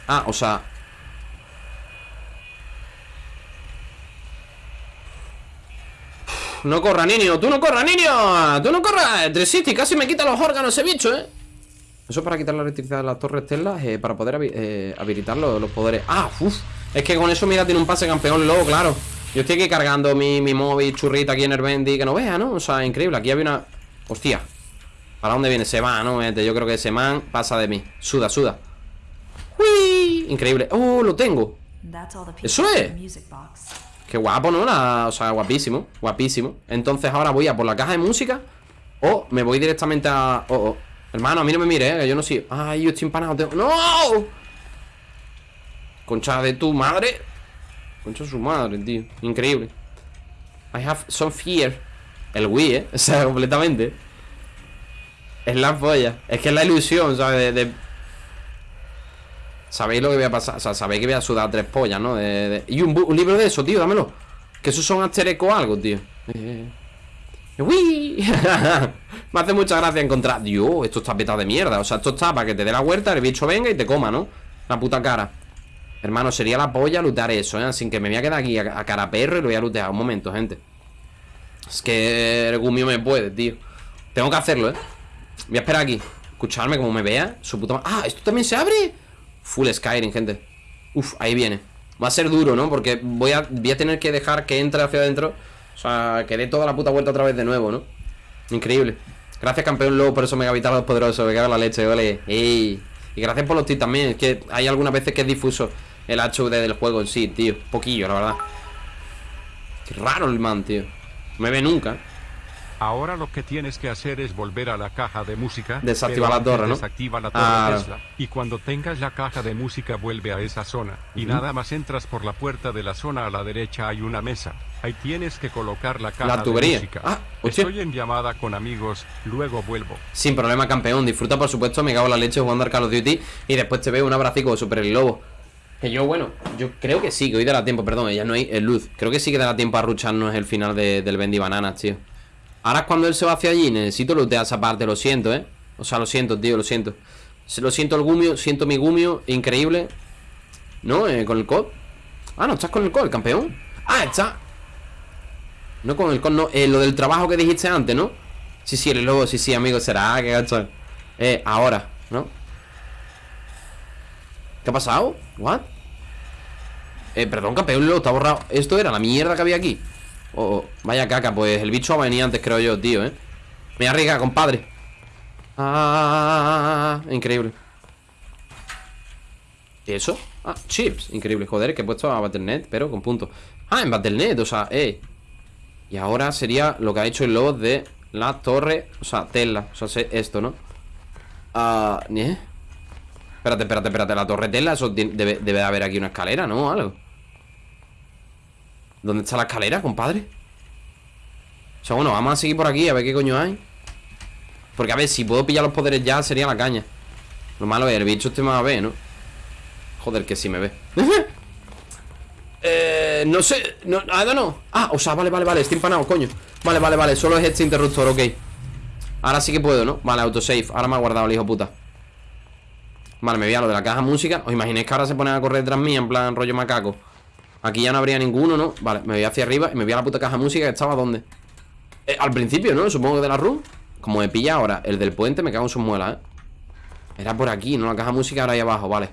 A: Ah, o sea No corra, niño, tú no corras, niño Tú no corras, City casi me quita los órganos ese bicho, ¿eh? Eso para quitar la electricidad de las torres Tesla eh, Para poder eh, habilitar los, poderes Ah, uff Es que con eso, mira, tiene un pase campeón luego, claro Yo estoy aquí cargando mi, móvil churrita aquí en el Bendy Que no vea, ¿no? O sea, increíble Aquí había una... Hostia ¿Para dónde viene? Se va, ¿no? Yo creo que ese man pasa de mí Suda, suda ¡Uy! Increíble ¡Oh, lo tengo! ¡Eso es! Qué guapo, ¿no? o sea, guapísimo Guapísimo Entonces ahora voy a por la caja de música O me voy directamente a... Oh, oh Hermano, a mí no me mire, ¿eh? Que yo no sé Ay, yo estoy empanado ¡No! Concha de tu madre Concha de su madre, tío Increíble I have some fear. El Wii, ¿eh? <laughs> O sea, completamente. Es la polla. Es que es la ilusión, ¿sabes? Sabéis lo que voy a pasar. O sea, sabéis que voy a sudar tres pollas, ¿no? De, Y un, libro de eso, tío, dámelo. Que esos son asterecos o algo, tío. Eh... ¡Uy! <laughs> Me hace mucha gracia encontrar. Dios, esto está petado de mierda. O sea, esto está para que te dé la huerta, el bicho venga y te coma, ¿no? La puta cara. Hermano, sería la polla lutear eso, ¿eh? Sin que me voy a quedar aquí a, a cara perro y lo voy a lutear. Un momento, gente. Es que el gumio me puede, tío. Tengo que hacerlo, ¿eh? Voy a esperar aquí. Escucharme como me vea. Su puta ¡Ah! ¿Esto también se abre? Full Skyrim, gente. Uf, ahí viene. Va a ser duro, ¿no? Porque voy a, voy a tener que dejar que entre hacia adentro. O sea, que dé toda la puta vuelta otra vez de nuevo, ¿no? Increíble. Gracias, campeón Lobo, por eso megavitales poderosos. Me cago en la leche, ole. Ey. Y gracias por los tips también. Es que hay algunas veces que es difuso el HUD del juego en sí, tío. Poquillo, la verdad. Qué raro el man, tío. No me ve nunca.
F: Ahora lo que tienes que hacer es volver a la caja de música.
A: Desactiva la torre, ¿no?
F: Desactiva la torre
A: Claro.
F: Tesla. Y cuando tengas la caja de música vuelve a esa zona. Y nada más entras por la puerta de la zona a la derecha hay una mesa. Ahí tienes que colocar la caja
A: La tubería.
F: de música.
A: Ah.
F: Estoy en llamada con amigos, luego vuelvo.
A: Sin problema, campeón. Disfruta, por supuesto, me cago en la leche jugando al Call of Duty. Y después te veo un abracico de Super el Lobo. Que yo, bueno, yo creo que sí, que hoy dará tiempo, perdón, ya no hay eh, luz. Creo que sí que dará tiempo a rucharnos el final de- del Bendy Bananas, tío. Ahora cuando él se va hacia allí, necesito lootear esa parte, lo siento, ¿eh? O sea, lo siento, tío, lo siento. Lo siento el gumio, siento mi gumio, increíble. ¿No? Eh, con el COD. Ah, no, estás con el COD, campeón. Ah, está. No con el COD, no. Eh, lo del trabajo que dijiste antes, ¿no? Sí, sí, el lobo, sí, sí, amigo, será, que gacho. Eh, ahora, ¿no? ¿Qué ha pasado? ¿What? Eh, perdón, campeón, lo está borrado. Esto era la mierda que había aquí. Oh, oh, vaya caca, pues el bicho va a venir antes, creo yo, tío, ¿eh? Me arriesga, compadre. Ah, increíble. ¿Y eso? Ah, chips, increíble, joder, que he puesto a Battle.net, pero con puntos Ah, en Battle.net, o sea, eh Y ahora sería lo que ha hecho el lobo de la torre O sea, Tesla, o sea, sé esto, ¿no? Ah, ¿eh? Espérate, espérate, espérate, la torre Tesla Eso debe, debe de haber aquí una escalera, ¿no? Algo ¿Dónde está la escalera, compadre? O sea, bueno, vamos a seguir por aquí a ver qué coño hay. Porque a ver, si puedo pillar los poderes ya sería la caña. Lo malo es, el bicho este me va a ver, ¿no? Joder, que sí me ve. <laughs> Eh, no sé, no, I don't know Ah, o sea, vale, vale, vale, estoy empanado, coño. Vale, vale, vale, solo es este interruptor, ok. Ahora sí que puedo, ¿no? Vale, autosave, ahora me ha guardado el hijo puta. Vale, me voy a lo de la caja música. ¿Os imagináis que ahora se ponen a correr detrás mía En plan rollo macaco Aquí ya no habría ninguno, ¿no? Vale, me voy hacia arriba y me voy a la puta caja música que estaba ¿dónde? Eh, al principio, ¿no? Supongo que de la room Como me pilla ahora el del puente me cago en sus muelas, ¿eh? Era por aquí, ¿no? La caja música ahora ahí abajo, vale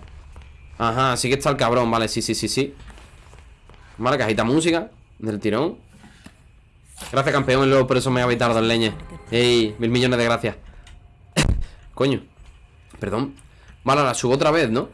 A: Ajá, sí que está el cabrón, vale, sí, sí, sí, sí Vale, cajita música Del tirón Gracias, campeón, luego por eso me habéis tardado en leña Ey, mil millones de gracias <coughs> Coño Perdón Vale, la subo otra vez, ¿no?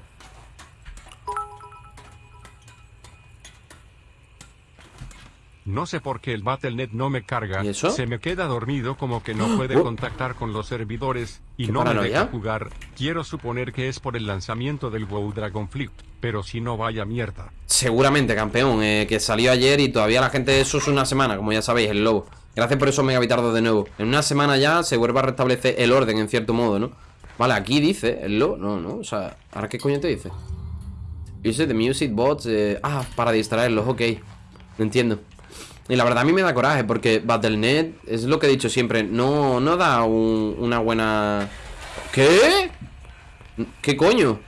F: No sé por qué el Battle.net no me carga.
A: ¿Y eso?
F: Se me queda dormido como que no <gasps> puede
A: Oh.
F: contactar con los servidores y
A: ¿Qué
F: no me deja jugar. Quiero suponer que es por el lanzamiento del WoW Dragonflight, pero si no vaya mierda.
A: Seguramente, campeón, eh, que salió ayer y todavía la gente, eso es una semana, como ya sabéis, el lobo. Gracias por eso, Megavitardo, de nuevo. En una semana ya se vuelve a restablecer el orden, en cierto modo, ¿no? Vale, aquí dice el lobo, no, no, o sea, ¿ahora qué coño te dice? Use the music bots, eh, ah, para distraerlos, ok, no entiendo. Y la verdad a mí me da coraje porque Battle.net es lo que he dicho siempre, no, no da un- una buena... ¿Qué? ¿Qué coño?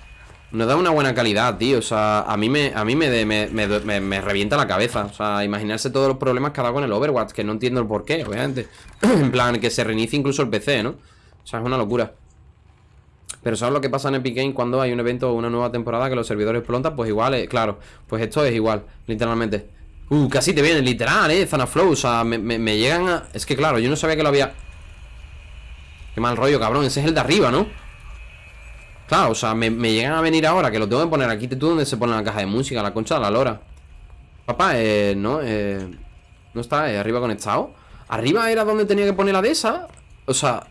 A: No da una buena calidad, tío. O sea, a mí me, a mí me, me, me, me- revienta la cabeza. O sea, imaginarse todos los problemas que ha dado con el Overwatch, que no entiendo el por qué, obviamente. <clears throat> en plan, que se reinicie incluso el PC, ¿no? O sea, es una locura. Pero ¿sabes lo que pasa en Epic Games cuando hay un evento o una nueva temporada que los servidores explotan? Pues igual, eh, claro. Pues esto es igual, literalmente. Uh, casi te viene, literal, eh, Zanaflow. O sea, me, me, llegan a. Es que claro, yo no sabía que lo había. Qué mal rollo, cabrón. Ese es el de arriba, ¿no? Claro, o sea, me, llegan a venir ahora que lo tengo que poner aquí. ¿Tú dónde se pone la caja de música? La concha de la lora. Papá, eh, no, eh. No está, eh, arriba conectado. Arriba era donde tenía que poner la de esa. O sea,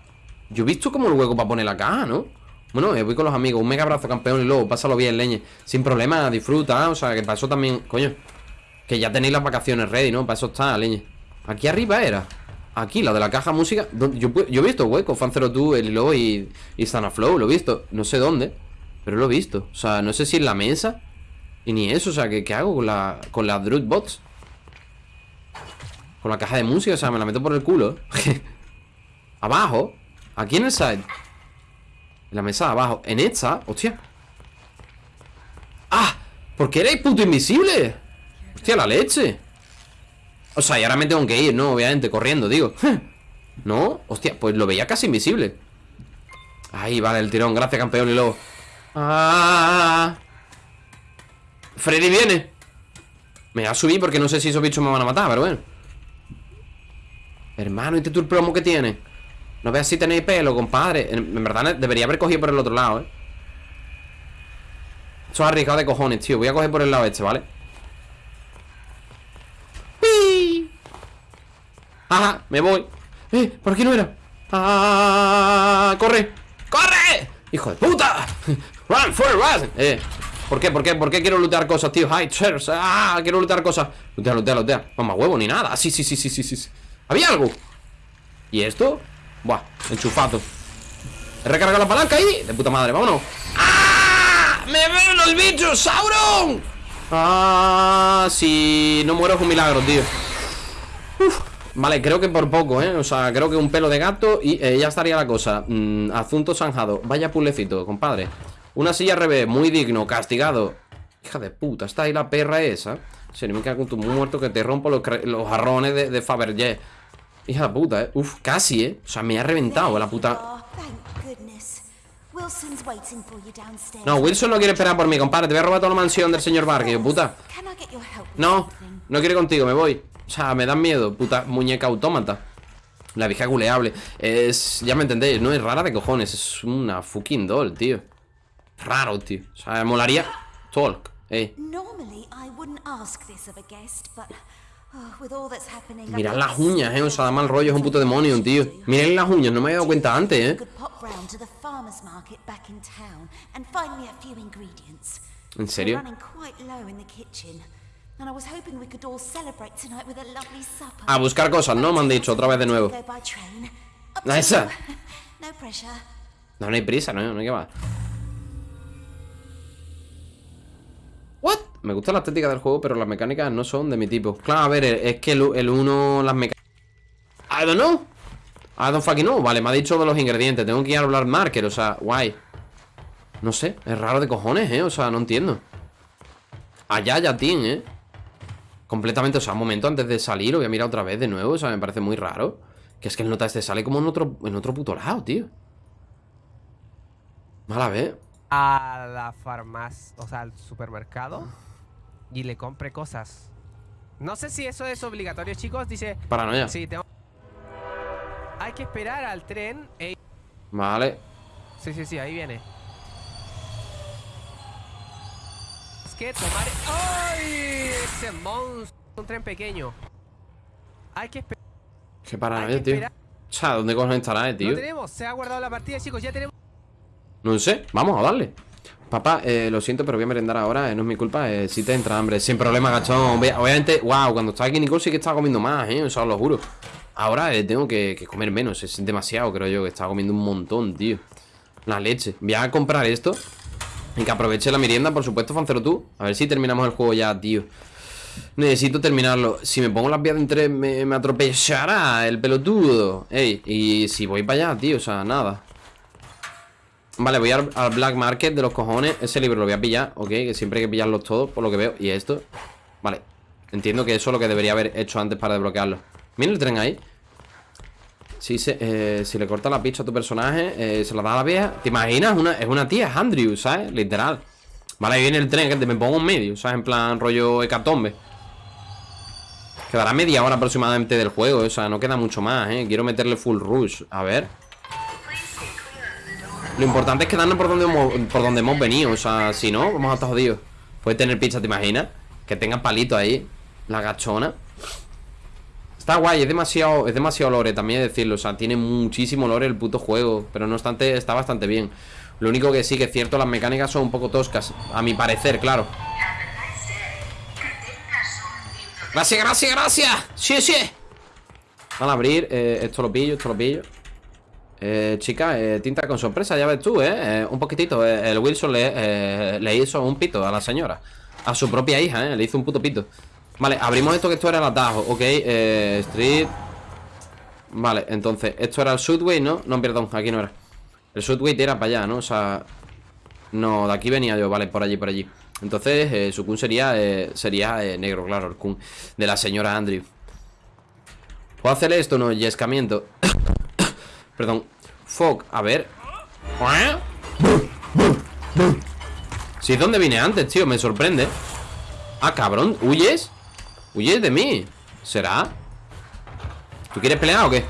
A: yo he visto como el hueco para poner la caja, ¿no? Bueno, eh, voy con los amigos. Un mega abrazo, campeón y luego, pásalo bien, leñe. Sin problema, disfruta. O sea, que eso también, coño. Que ya tenéis las vacaciones ready, ¿no? Para eso está, leñe. Aquí arriba era Aquí, la de la caja música yo, yo he visto huecos, Fan02, el Hilo y, y Flow Lo he visto, no sé dónde Pero lo he visto, o sea, no sé si en la mesa Y ni eso, o sea, ¿qué, qué hago con la Con la Drut Bots? Con la caja de música, o sea, me la meto por el culo <laughs> Abajo Aquí en el side En la mesa de abajo En esta, hostia ¡Ah! ¿Por qué erais puto invisible? Hostia, la leche O sea, y ahora me tengo que ir, ¿no? Obviamente, corriendo, digo <laughs> ¿No? Hostia, pues lo veía casi invisible Ahí, vale, el tirón Gracias, campeón y luego ¡Ah! Freddy viene Me voy a subir porque no sé si esos bichos me van a matar, pero bueno Hermano, ¿y este tour promo que tiene? No veas si tenéis pelo, compadre en, verdad debería haber cogido por el otro lado, ¿eh? Eso es arriesgado de cojones, tío Voy a coger por el lado este, ¿vale? Ajá, me voy ¡Eh! ¿Por aquí no era? ¡Ah! ¡Corre! ¡Corre! ¡Hijo de puta! ¡Run for run! Eh ¿Por qué? ¿Por qué? ¿Por qué quiero lootear cosas, tío? ¡Hi, chairs! ¡Ah! Quiero lootear cosas Lootea, lootea, lootea más huevo ni nada Sí, sí, sí, sí, sí, sí ¿Había algo? ¿Y esto? Buah, enchufado He recargado la palanca ahí De puta madre, vámonos ¡Ah! ¡Me ven los bichos! ¡Sauron! Ah, si no muero es un milagro, tío Uf. Vale, creo que por poco, ¿eh? O sea, creo que un pelo de gato y eh, ya estaría la cosa. Mm, Asunto zanjado. Vaya pulecito, compadre. Una silla al revés, muy digno, castigado. Hija de puta, está ahí la perra esa. Se me cago con tu muerto que te rompo los, los jarrones de, de Fabergé. Hija de puta, ¿eh? Uf, casi, ¿eh? O sea, me ha reventado la puta...
D: Oh.
A: No, Wilson no quiere esperar por mí, compadre. Te voy a robar toda la mansión del señor Barker, puta. No, no quiere contigo, me voy O sea, me dan miedo, puta muñeca autómata. La vieja guleable Es, ya me entendéis, no es rara de cojones Es una fucking doll, tío. Raro, tío. O sea, molaría Talk, eh
D: oh,
A: Mirad las uñas, eh O sea, da mal rollo, es un puto demonio, tío. Miren las uñas, no me había dado cuenta antes, eh. ¿En serio?
D: A.
A: A buscar cosas, ¿no? Me han dicho otra vez de nuevo
D: Go by train. Up
A: ¿La
D: to
A: esa? <laughs>
D: No.
A: No, hay prisa, no, no hay que va What? Me gusta la estética del juego, pero las mecánicas no son de mi tipo Claro, a ver, es que el, uno, las mecánicas I don't know I don't fucking know Vale, me ha dicho de los ingredientes Tengo que ir a hablar marker, o sea, guay No sé, es raro de cojones, eh O sea, no entiendo Allá, ya, tín, eh Completamente, o sea, un momento antes de salir Lo voy a mirar otra vez de nuevo, o sea, me parece muy raro Que es que el nota este sale como en otro, en otro puto lado, tío Mala vez
G: a la farmacia, o sea, al supermercado y le compre cosas. No sé si eso es obligatorio, chicos. Dice,
A: Paranoia
G: sí, tengo... Hay que esperar al tren. Ey,
A: Vale
G: Sí, sí, sí, ahí viene. Que tomar... ¡Ay! Ese monstruo. Un tren pequeño. Hay que esperar.
A: Qué paranoia, tío. O sea, ¿dónde cojones estará, eh,
G: No
A: tío?
G: tenemos, se ha guardado la partida, chicos. Ya tenemos.
A: No sé, vamos a darle Papá, eh, lo siento, pero voy a merendar ahora eh, No es mi culpa, eh, si te entra hambre Sin problema, gachón Obvia- Obviamente, wow, cuando estaba aquí Nicole sí que estaba comiendo más, eh O sea, os lo juro Ahora eh, tengo que, que comer menos Es demasiado, creo yo Que estaba comiendo un montón, tío La leche Voy a comprar esto Y que aproveche la merienda, por supuesto, Fancero tú. A ver si terminamos el juego ya, tío. Necesito terminarlo. Si me pongo las vías de entre me, atropellará el pelotudo. Ey, y si voy para allá, tío O sea, nada. Vale, voy al, al Black Market de los cojones. Ese libro lo voy a pillar, ok Que siempre hay que pillarlos todos, por lo que veo. Y esto, vale. Entiendo que eso es lo que debería haber hecho antes para desbloquearlo. Mira el tren ahí Si, se, eh, si le corta la pista a tu personaje eh, Se la da a la vieja ¿Te imaginas? Una, es una tía, es Andrew, ¿sabes? Literal Vale, ahí viene el tren que te me pongo en medio ¿Sabes? En plan rollo hecatombe Quedará media hora aproximadamente del juego O sea, no queda mucho más, ¿eh? Quiero meterle full rush A ver lo importante es quedarnos por donde hemos, por donde hemos venido. O sea, si no, vamos a estar jodidos. Puede tener pizza, ¿te imaginas? Que tenga palito ahí. La gachona. Está guay, es demasiado, es demasiado lore, también decirlo. O sea, tiene muchísimo lore el puto juego. Pero no obstante, está bastante bien. Lo único que sí que es cierto, las mecánicas son un poco toscas. A mi parecer, claro. Gracias, gracias, gracias. Sí, sí. Van a abrir, eh, esto lo pillo, esto lo pillo eh, chica, eh, tinta con sorpresa, ya ves tú, ¿eh? eh un poquitito, el Wilson le, le hizo un pito a la señora A su propia hija, ¿eh? Le hizo un puto pito Vale, abrimos esto que esto era el atajo, ok eh, Street Vale, entonces, esto era el Sudway, ¿no? No, perdón, aquí no era El Sudway era para allá, ¿no? O sea, no, de aquí venía yo, vale, por allí, por allí Entonces, eh, su kun sería, eh, sería eh, negro, claro, el kun De la señora Andrew ¿Puedo hacerle esto? No, yescamiento <coughs> Perdón Fuck, a ver Sí, ¿dónde vine antes, tío? Me sorprende Ah, cabrón, ¿huyes? ¿Huyes de mí? ¿Será? ¿Tú quieres pelear o qué?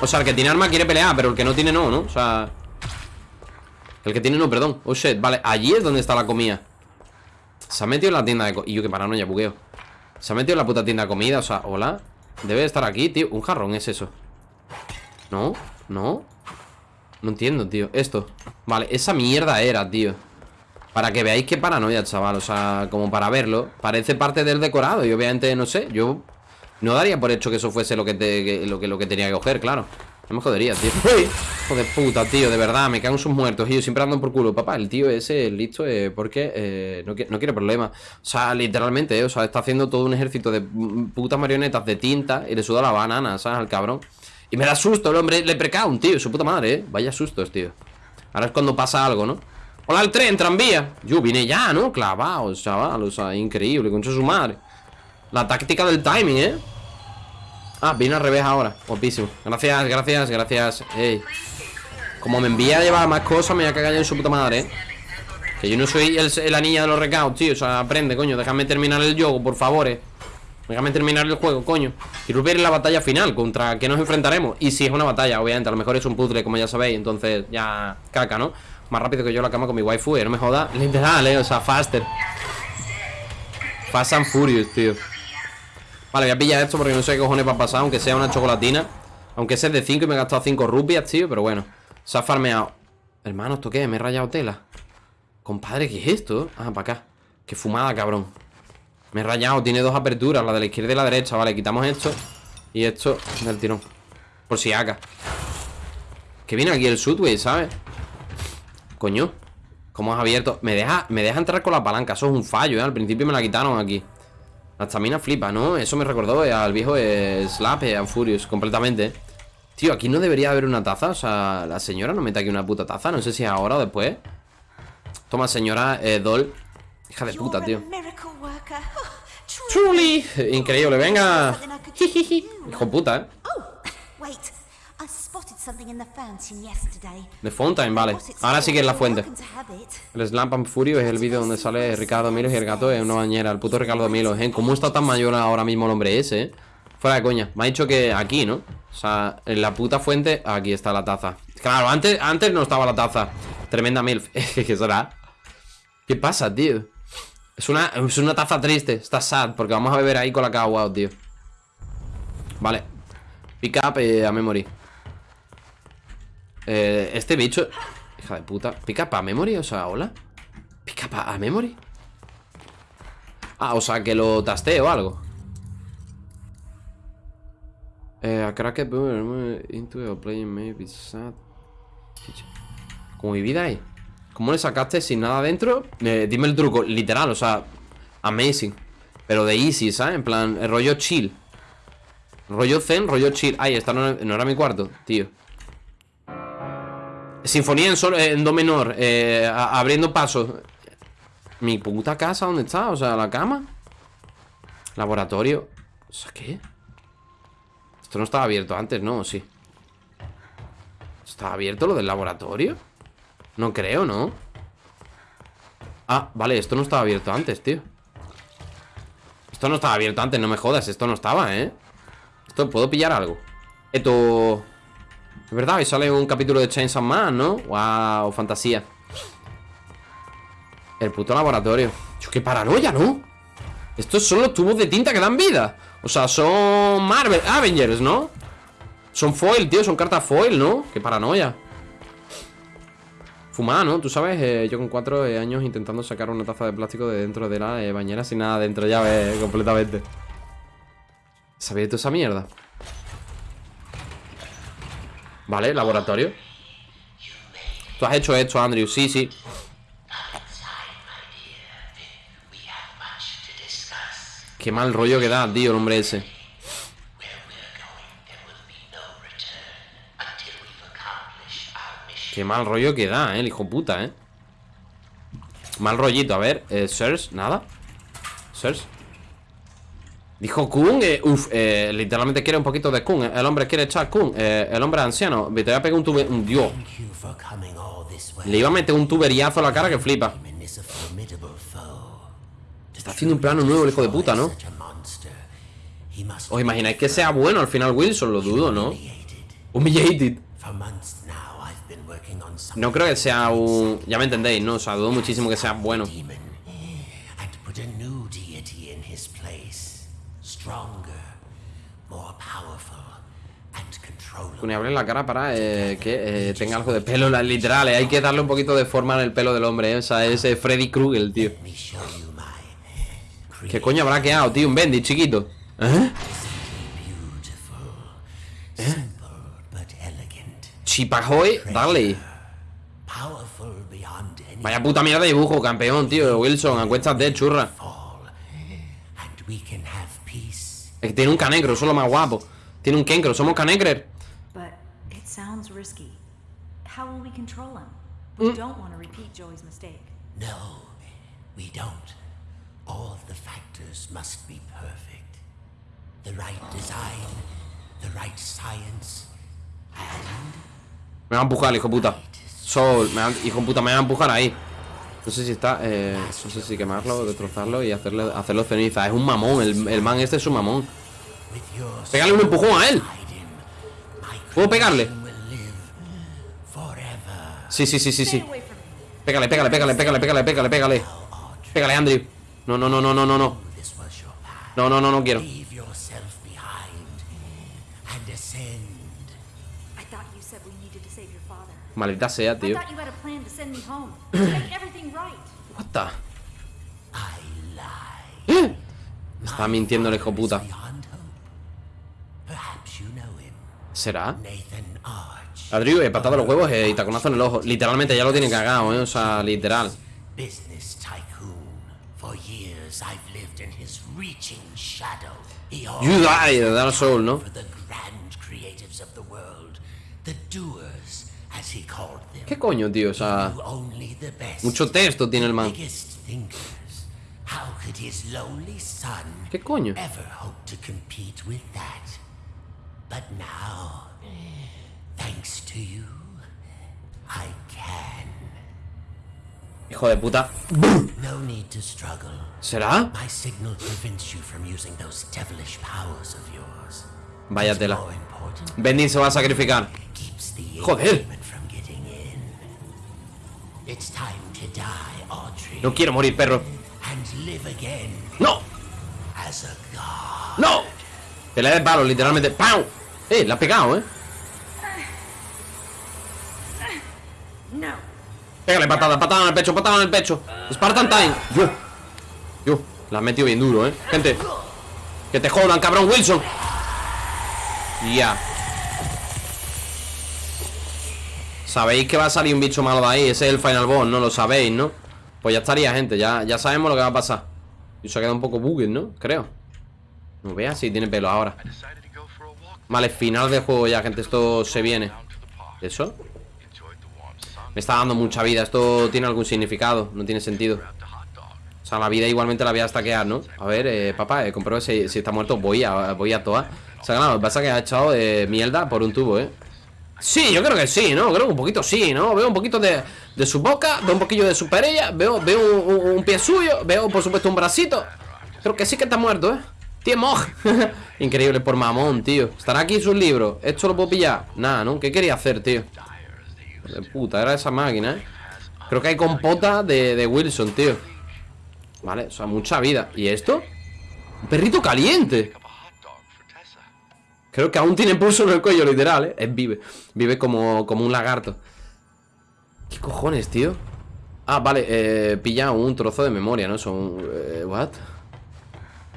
A: O sea, el que tiene arma quiere pelear Pero el que no tiene no, ¿no? O sea... El que tiene no, perdón Oh, shit, vale, allí es donde está la comida Se ha metido en la tienda de comida Y yo que paranoia, bugueo Se ha metido en la puta tienda de comida, o sea, hola Debe estar aquí, tío Un jarrón es eso ¿No? ¿No? No entiendo, tío Esto Vale, esa mierda era, tío Para que veáis qué paranoia, chaval O sea, como para verlo Parece parte del decorado Y obviamente, no sé Yo no daría por hecho que eso fuese lo que, te, lo, que, lo que tenía que coger, claro. No me jodería, tío. <laughs> Hijo de puta, tío De verdad, me cago en sus muertos. Y yo siempre ando por culo Papá, el tío ese, listo eh, Porque eh, no, no, quiere problemas O sea, literalmente, eh, O sea, está haciendo todo un ejército de putas marionetas de tinta Y le suda la banana, ¿sabes? Al cabrón. Y me da susto el hombre Le un tío, su puta madre, eh. Vaya sustos, tío. Ahora es cuando pasa algo, ¿no? Hola, el tren, tranvía. Yo vine ya, ¿no? Clavado, chaval O sea, increíble, con su madre. La táctica del timing, ¿eh? Ah, viene al revés ahora. Guapísimo. Gracias, gracias, gracias. Ey. Como me envía a llevar más cosas Me voy a cagar en su puta madre, ¿eh? Que yo no soy la niña de los recados, tío. O sea, aprende, coño. Déjame terminar el juego, por favor, eh Déjame terminar el juego, coño. Quiero ver la batalla final Contra qué nos enfrentaremos. Y si es una batalla, obviamente A lo mejor es un puzzle, como ya sabéis. Entonces, ya caca, ¿no? Más rápido que yo la cama con mi waifu eh, No me joda. Literal, eh O sea, faster. Fast and Furious, tío. Vale, voy a pillar esto porque no sé qué cojones va a pasar Aunque sea una chocolatina. Aunque sea de 5 y me he gastado 5 rupias, tío Pero bueno. Se ha farmeado. Hermano, ¿esto qué? Me he rayado tela Compadre, ¿qué es esto? Ah, para acá. Qué fumada, cabrón. Me he rayado, tiene dos aperturas La de la izquierda y la derecha, vale, quitamos esto Y esto del tirón. Por si haga Que viene aquí el Sudway, ¿sabes? Coño ¿Cómo has abierto? Me deja, me deja entrar con la palanca Eso es un fallo, ¿eh? Al principio me la quitaron aquí. La estamina flipa, ¿no? Eso me recordó eh, al viejo eh, Slap, eh, Furious Completamente. Tío, aquí no debería haber una taza O sea, la señora no mete aquí una puta taza No sé si ahora o después. Toma, señora eh, Doll. Hija de puta, tío. Truly. Increíble, venga. <laughs> Hijo puta, eh The Fountain, vale. Ahora sí que es la fuente. El Slamp and Furio es el vídeo donde sale Ricardo Milos y el gato es una bañera. El puto Ricardo Milos, ¿eh? ¿Cómo está tan mayor ahora mismo el hombre ese, eh? Fuera de coña. Me ha dicho que aquí, ¿no? O sea, en la puta fuente Aquí está la taza. Claro, antes, antes no estaba la taza. Tremenda milf. <laughs> ¿Qué será? ¿Qué pasa, tío? Es una, es una taza triste, está sad Porque vamos a beber ahí con la cagua, tío. Vale. Pick up eh, a memory eh, Este bicho Hija de puta Pick up a memory, o sea, hola. Pick up a, memory. Ah, o sea, que lo tasteo o algo. Eh, a cracked into a playing maybe sad. Como mi vida ahí ¿Cómo le sacaste sin nada dentro? Eh, dime el truco, literal, o sea Amazing. Pero de easy, ¿sabes? En plan, rollo chill. Rollo zen, rollo chill. Ay, esta no, era mi cuarto, tío Sinfonía en, sol, en do menor eh, Abriendo pasos Mi puta casa, ¿dónde está? O sea, la cama Laboratorio O sea, ¿qué? Esto no estaba abierto antes, ¿no? Sí ¿Estaba abierto lo del laboratorio? No creo, ¿no? Ah, vale, esto no estaba abierto antes, tío Esto no estaba abierto antes, no me jodas Esto no estaba, ¿eh? Esto, ¿puedo pillar algo? Esto... Es verdad, y sale un capítulo de Chainsaw Man, ¿no? Wow, fantasía El puto laboratorio ¡Qué paranoia, ¿no? Estos son los tubos de tinta que dan vida O sea, son Marvel Avengers, ¿no? Son foil, tío, son cartas foil, ¿no? Qué paranoia Fumada, ¿no? Tú sabes, eh, yo con cuatro eh, años intentando sacar una taza de plástico de dentro de la eh, bañera sin nada dentro, ya ves, completamente. Ha abierto esa mierda. Vale, laboratorio. Tú has hecho esto, Andrew. Sí, sí. Qué mal rollo que da, tío, el hombre ese. Qué mal rollo que da, eh, el hijo puta, eh. Mal rollito, a ver, eh, Sirs, nada. Sirs. Dijo Kun, eh, uff, eh, literalmente quiere un poquito de Kun. eh, El hombre quiere echar Kun. eh, el hombre anciano. Te voy a pegar un tube. Un dios. Le iba a meter un tuberiazo a la cara que flipa. Está haciendo un plano nuevo el hijo de puta, ¿no? ¿Os imagináis que sea bueno al final Wilson? Lo dudo, ¿no?
B: humiliated.
A: No creo que sea un... Ya me entendéis, ¿no? O sea, dudo muchísimo que sea bueno.
B: demon and put a new deity in his place. Stronger, more powerful, and
A: abre la cara para eh, que eh, tenga algo de pelo, literal. eh, Hay que darle un poquito de forma en el pelo del hombre, ¿eh? O sea, ese Freddy Krueger, tío. ¿Qué coño habrá quedado, tío? Un Bendy chiquito. ¿Eh? Chipajoy, dale. Vaya puta mierda de dibujo, campeón, tío. Wilson, acuéstate, churra.
B: have peace.
A: Es que tiene un canecro, eso es lo más guapo. Tiene un kencro, somos canecrer.
C: Risky. How will we control him? We don't want to repeat Joey's mistake.
B: No, we don't. All of the factors must be perfect. The right design, the right science, and
A: Me va a empujar, hijo puta. Sol, me va, hijo puta, me va a empujar ahí. No sé si está. Eh, no sé si quemarlo, destrozarlo y hacerle, hacerlo ceniza. Es un mamón, el, el man este es un mamón. Pégale un empujón a él. ¿Puedo pegarle?
B: creation will live forever.
A: Sí, sí, sí, sí, sí.
C: Me.
A: Pégale, pégale, pégale, pégale, pégale, pégale, pégale. Pégale, Andrew. No, no, no, no, no, no, no. No, no, no, no quiero.
B: Leave yourself behind and ascend.
C: I thought you said we needed to save your father.
A: Maldita sea, tío.
C: me. <clears throat>
A: What the? ¿Eh? Está mintiendo el hijo puta. ¿Será? Eh, patada a los huevos eh, y taconazo en el ojo. Literalmente ya lo tiene cagado, eh. O sea, literal.
B: Business tycoon. For years I've lived in his reaching shadow. He
A: You die Dark Soul, ¿no?
B: for the grand creatives of the world. The doers, as he called them.
A: ¿Qué coño, tío? O sea, mucho texto tiene el man.
B: How could his lowly son
A: ¿Qué coño?
B: ever hope to compete with that? But now, thanks to you, I can.
A: Hijo de puta.
B: No need to struggle.
A: ¿Será?
B: My signal prevents you from using those devilish powers of yours.
A: Vaya tela. Se va a sacrificar. Joder.
B: It's time to die, Audrey,
A: No quiero morir, perro.
B: and live again
A: ¡No!
B: as a god.
A: ¡No! Pelea de palo, literalmente. ¡Pau! Eh, la ha pegado, eh. Pégale patada, patada en el pecho, patada en el pecho. Spartan Time. Yo. Yo. La has metido bien duro, eh. Gente. Que te jodan, cabrón, Wilson. Ya. Sabéis que va a salir un bicho malo de ahí. Ese es el final boss, ¿no? Lo sabéis, ¿no? Pues ya estaría, gente. Ya, ya sabemos lo que va a pasar. Y se ha quedado un poco bugged, ¿no? Creo. No veas si tiene pelo ahora. Vale, final del juego ya, gente. Esto se viene. ¿Eso? Me está dando mucha vida. ¿Esto tiene algún significado? No tiene sentido. O sea, la vida igualmente la voy a stackear, ¿no? A ver, eh, papá, eh, compruebe si, está muerto. Voy a, voy a toa. O sea, claro, lo que pasa que ha echado eh, mierda por un tubo, ¿eh? Sí, yo creo que sí, ¿no? Creo que un poquito sí, ¿no? Veo un poquito de, de su boca, veo un poquillo de su perilla, veo, veo un pie suyo, veo por supuesto un bracito. Creo que sí que está muerto, ¿eh? Tío Moj. <laughs> Increíble por mamón, tío. Estará aquí sus libros. ¿Esto lo puedo pillar? Nada, ¿no? ¿Qué quería hacer, tío? De puta, era esa máquina, ¿eh? Creo que hay compota de, de Wilson, tío. Vale, o sea, mucha vida. ¿Y esto? Un perrito caliente. Creo que aún tiene pulso en el cuello, literal, ¿eh? Es vive. Vive como, como un lagarto. ¿Qué cojones, tío? Ah, vale, eh, pilla un trozo de memoria, ¿no? Son... Eh, ¿What?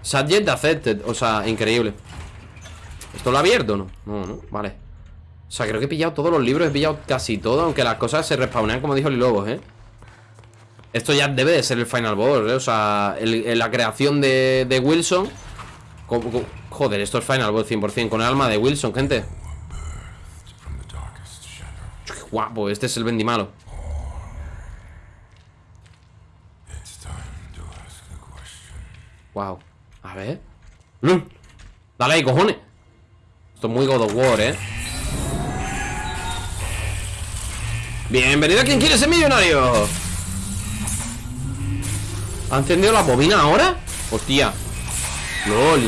A: Subject accepted, o sea, increíble ¿Esto lo ha abierto o no? No, no, vale O sea, creo que he pillado todos los libros He pillado casi todo Aunque las cosas se respawnean como dijo el Lobos, ¿eh? Esto ya debe de ser el Final Boss, ¿eh? O sea, la creación de, de Wilson Joder, esto es Final Boss 100% Con el alma de Wilson, gente Qué guapo, este es el Bendimalo Wow A ver Mm. Dale ahí, cojones Esto es muy God of War, ¿eh? Bienvenido a quien quiere ser millonario ¿Ha encendido la bobina ahora? Hostia LOL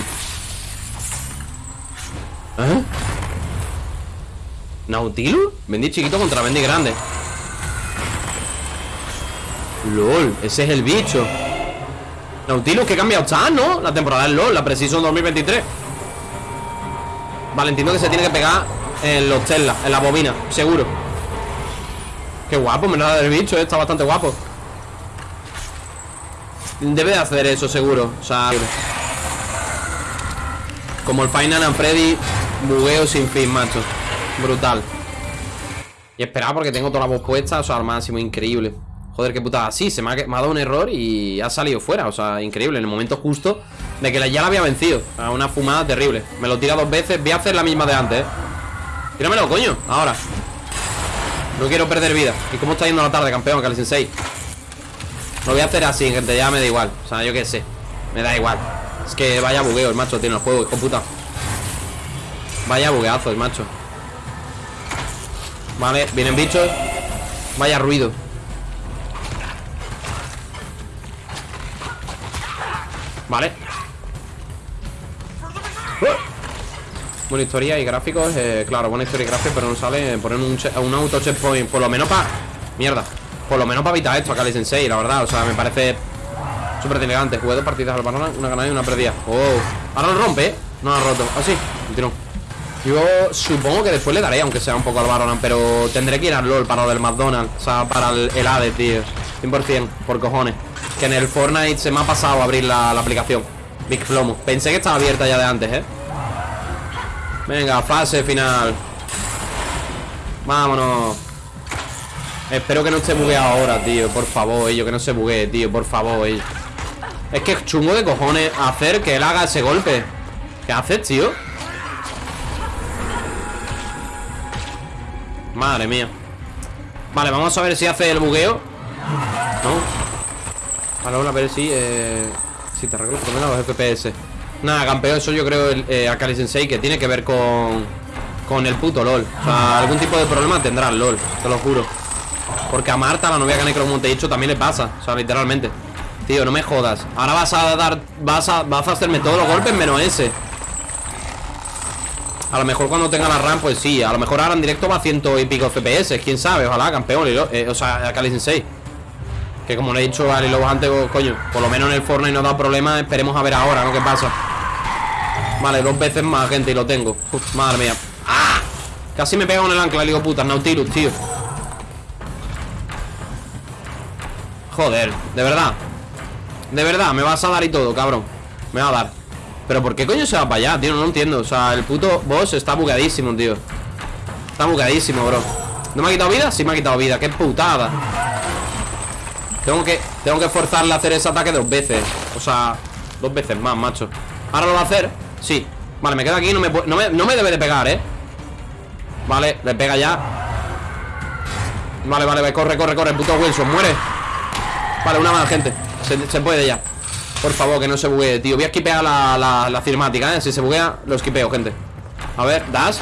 A: ¿Eh? ¿Nautilus? Vendí chiquito contra vendí grande LOL, ese es el bicho Nautilus, que cambiado está, ¿no? La temporada del LOL, la Precision 2023 Vale, entiendo que se tiene que pegar En los Tesla, en la bobina, seguro Qué guapo, me da del bicho, eh, está bastante guapo. Debe de hacer eso, seguro. O sea, como el Final and Freddy Bugueo sin fin, macho. Brutal. Y esperar porque tengo toda la voz puesta O sea, al máximo, increíble. Joder, qué putada. Sí, se me ha, que- me ha dado un error y ha salido fuera O sea, increíble, en el momento justo De que la- ya la había vencido. O sea, una fumada terrible. Me lo tira dos veces Voy a hacer la misma de antes, eh. Tíramelo, coño, ahora No quiero perder vida. ¿Y cómo está yendo la tarde, campeón? Cali Sensei Lo voy a hacer así, gente, ya me da igual. O sea, yo qué sé, me da igual. Es que vaya bugueo el macho tiene el juego, hijo puta. Vaya bugueazo el macho. Vale, vienen bichos. Vaya ruido. Vale. ¡Oh! Buena historia y gráficos eh, Claro, buena historia y gráficos Pero no sale poner un, un auto checkpoint Por lo menos para... Mierda Por lo menos para evitar esto a Kali Sensei La verdad, o sea, me parece Súper elegante. Jugué dos partidas al balón Una ganada y una perdida. Oh Ahora lo rompe. No ha roto. Así Continuó Yo supongo que después le daré Aunque sea un poco al Baronan Pero tendré que ir al LOL Para lo del McDonald's O sea, para el, el Hades, tío 100% Por cojones. Que en el Fortnite se me ha pasado abrir la, la aplicación. Big Plomo. Pensé que estaba abierta ya de antes, ¿eh? Venga, fase final. Vámonos. Espero que no esté bugueado ahora, tío Por favor, ello, que no se buguee, tío Por favor, ello Es que es chungo de cojones hacer que él haga ese golpe. ¿Qué haces, tío? Madre mía. Vale, vamos a ver si hace el bugueo. No Vale, vamos a ver si eh, Si te arreglo por lo menos los FPS Nada, campeón, eso yo creo el, eh, Akali Sensei Que tiene que ver con Con el puto LOL. O sea, algún tipo de problema tendrá el LOL Te lo juro. Porque a Marta, la novia que Necro como te he dicho También le pasa, o sea, literalmente. Tío, no me jodas. Ahora vas a dar Vas a, vas a hacerme todos los golpes menos ese. A lo mejor cuando tenga la RAM, pues sí A lo mejor ahora en directo va a ciento y pico FPS Quién sabe, ojalá, campeón y lo- eh, O sea, a Kali Sensei. Que como le he dicho a Ali Lobos antes, coño Por lo menos en el Fortnite no da problema Esperemos a ver ahora, ¿no? ¿Qué pasa? Vale, dos veces más, gente, y lo tengo. Madre mía. ¡Ah! Casi me pega con el ancla, le digo puta Nautilus, tío. Joder, de verdad. De verdad, me vas a dar y todo, cabrón. Me va a dar. Pero ¿por qué coño se va para allá, tío? No entiendo. O sea, el puto boss está bugadísimo, tío. Está bugadísimo, bro. ¿No me ha quitado vida? Sí me ha quitado vida. Qué putada Tengo que, tengo que forzarle a hacer ese ataque dos veces. O sea, dos veces más, macho. ¿Ahora lo va a hacer? Sí Vale, me quedo aquí No me, no me, no me debe de pegar, ¿eh? Vale, le pega ya Vale, vale, vale, corre, corre, corre Puto Wilson, muere Vale, una más, gente se, se puede ya Por favor, que no se buguee, tío Voy a esquipear la, la, la cinemática, ¿eh? Si se buguea, lo esquipeo, gente A ver, das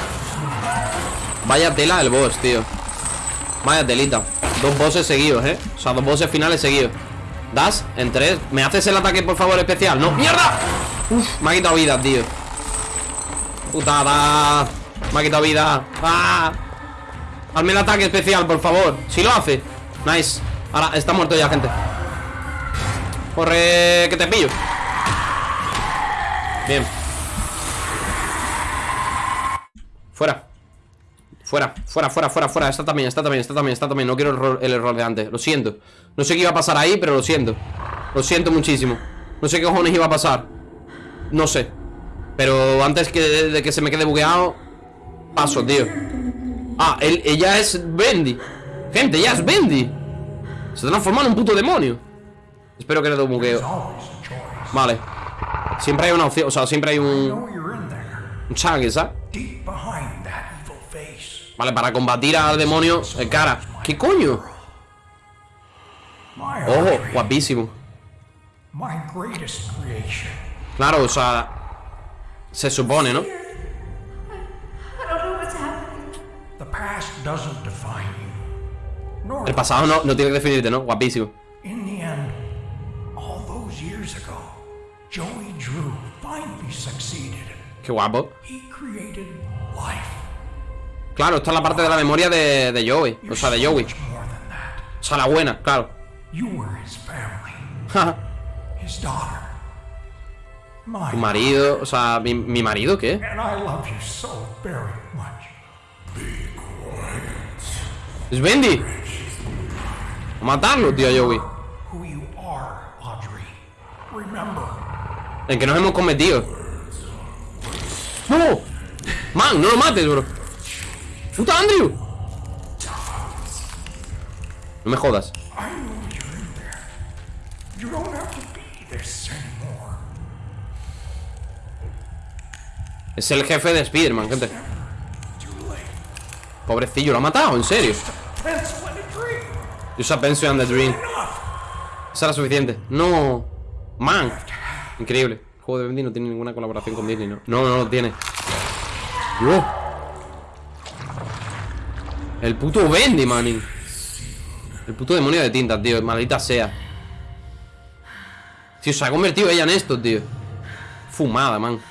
A: Vaya tela el boss, tío Vaya telita Dos bosses seguidos, ¿eh? O sea, dos bosses finales seguidos Das, en tres ¿Me haces el ataque, por favor, especial? ¡No! ¡Mierda! Uf, me ha quitado vida, tío. Putada. Me ha quitado vida. ¡Ah! Hazme el ataque especial, por favor. Si lo hace. Nice. Ahora, está muerto ya, gente. Corre, que te pillo. Bien. Fuera. Fuera, fuera, fuera, fuera, fuera. Está también, está también, está también, está también. No quiero el error de antes, lo siento. No sé qué iba a pasar ahí, pero lo siento. Lo siento muchísimo. No sé qué cojones iba a pasar No sé. Pero antes que de que se me quede bugueado Paso, tío. Ah, ella es Bendy. Gente, ella es Bendy. Se transforma en un puto demonio. Espero que no te bugueo. Vale. Siempre hay una opción, o sea, siempre hay un Un chance, ¿sabes? Vale, para combatir al demonio de cara. ¿Qué coño? Ojo, guapísimo. Claro, o sea Se supone, ¿no? El pasado no, no tiene que definirte, ¿no? Guapísimo. Qué guapo
H: He created life.
A: Claro, esta es la parte de la memoria de, de Joey O sea, de Joey. O sea, la buena, claro <laughs> Tu marido, o sea, ¿mi, mi marido qué? Es Bendy A matarlo, tío, Joey. El que nos hemos cometido. ¡No! Man, no lo mates, bro. ¡Puta Andrew! No me jodas
H: I know you're in there. You don't have to be this anymore.
A: Es el jefe de Spider-Man, gente. Pobrecillo, lo ha matado, en serio.
H: In a
A: pencil and the dream. Esa era suficiente. No. Man. Increíble. El juego de Bendy no tiene ninguna colaboración con Disney, ¿no? No, no lo tiene. Dios. El puto Bendy, manín. El puto demonio de tinta, tío. Maldita sea. Tío, se ha convertido ella en esto, tío. Fumada, man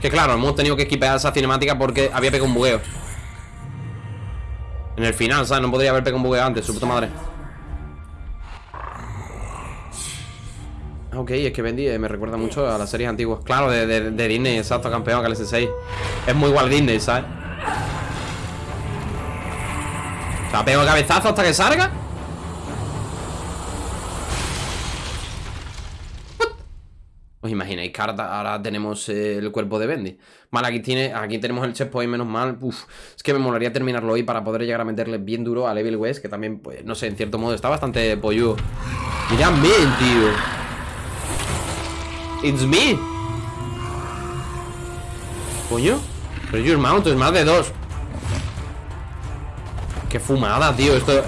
A: Que claro, hemos tenido que esquipear esa cinemática porque había pegado un bugueo. En el final, ¿sabes? No podría haber pegado un bugueo antes, su puta madre. Ah, Ok, es que Bendy eh, me recuerda mucho a las series antiguas. Claro, de, de- de Disney, exacto, campeón, que el S6 Es muy igual Disney, ¿sabes? O sea, pego el cabezazo hasta que salga que ahora, ahora tenemos eh, el cuerpo de Bendy? Vale, aquí, tiene, aquí tenemos el checkpoint, menos mal. Uf, es que me molaría terminarlo hoy para poder llegar a meterle bien duro a Evil West, que también, pues, no sé, en cierto modo está bastante polludo. Mirad bien, tío. It's me. Coño. Pero your mount es más de dos. Qué fumada, tío. Esto.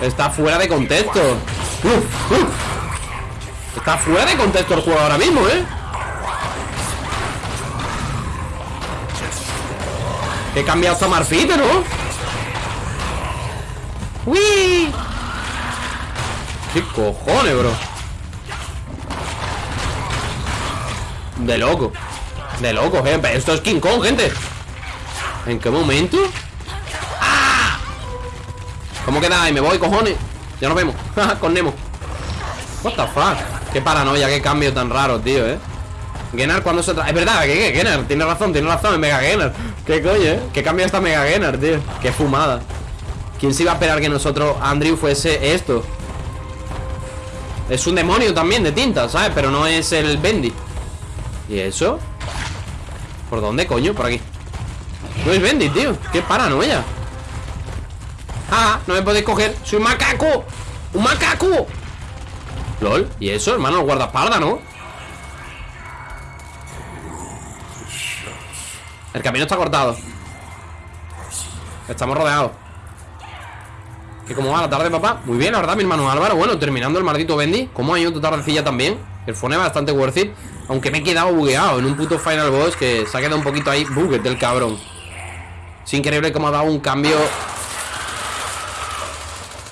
A: Está fuera de contexto. Uf, uf. Está fuera de contexto el juego ahora mismo, ¿eh? He cambiado hasta Marfite, ¿no? ¡Uy! ¿Qué cojones, bro? De loco De loco, gente Esto es King Kong, gente ¿En qué momento? ¡Ah! ¿Cómo queda ahí? Me voy, cojones Ya nos vemos <laughs> Con Nemo What the fuck Qué paranoia, qué cambio tan raro, tío, eh. Gennar cuando se trae Es verdad, que Tiene razón, tiene razón Es Mega Gennar. Qué coño, eh Qué cambio esta Mega Gennar, tío. Qué fumada. ¿Quién se iba a esperar que nosotros, Andrew, fuese esto? Es un demonio también de tinta, ¿sabes? Pero no es el Bendy. ¿Y eso? ¿Por dónde, coño? Por aquí. No es Bendy, tío. Qué paranoia. Ah, no me podéis coger. Soy un macaco Un macaco LOL ¿Y eso, hermano? Guardaespaldas, ¿no? El camino está cortado Estamos rodeados ¿Qué cómo va la tarde, papá? Muy bien, la verdad, mi hermano Álvaro Bueno, terminando el maldito Bendy ¿Cómo ha ido tu tardecilla también? El es bastante worth it Aunque me he quedado bugueado en un puto final boss Que se ha quedado un poquito ahí buget del cabrón Es increíble cómo ha dado un cambio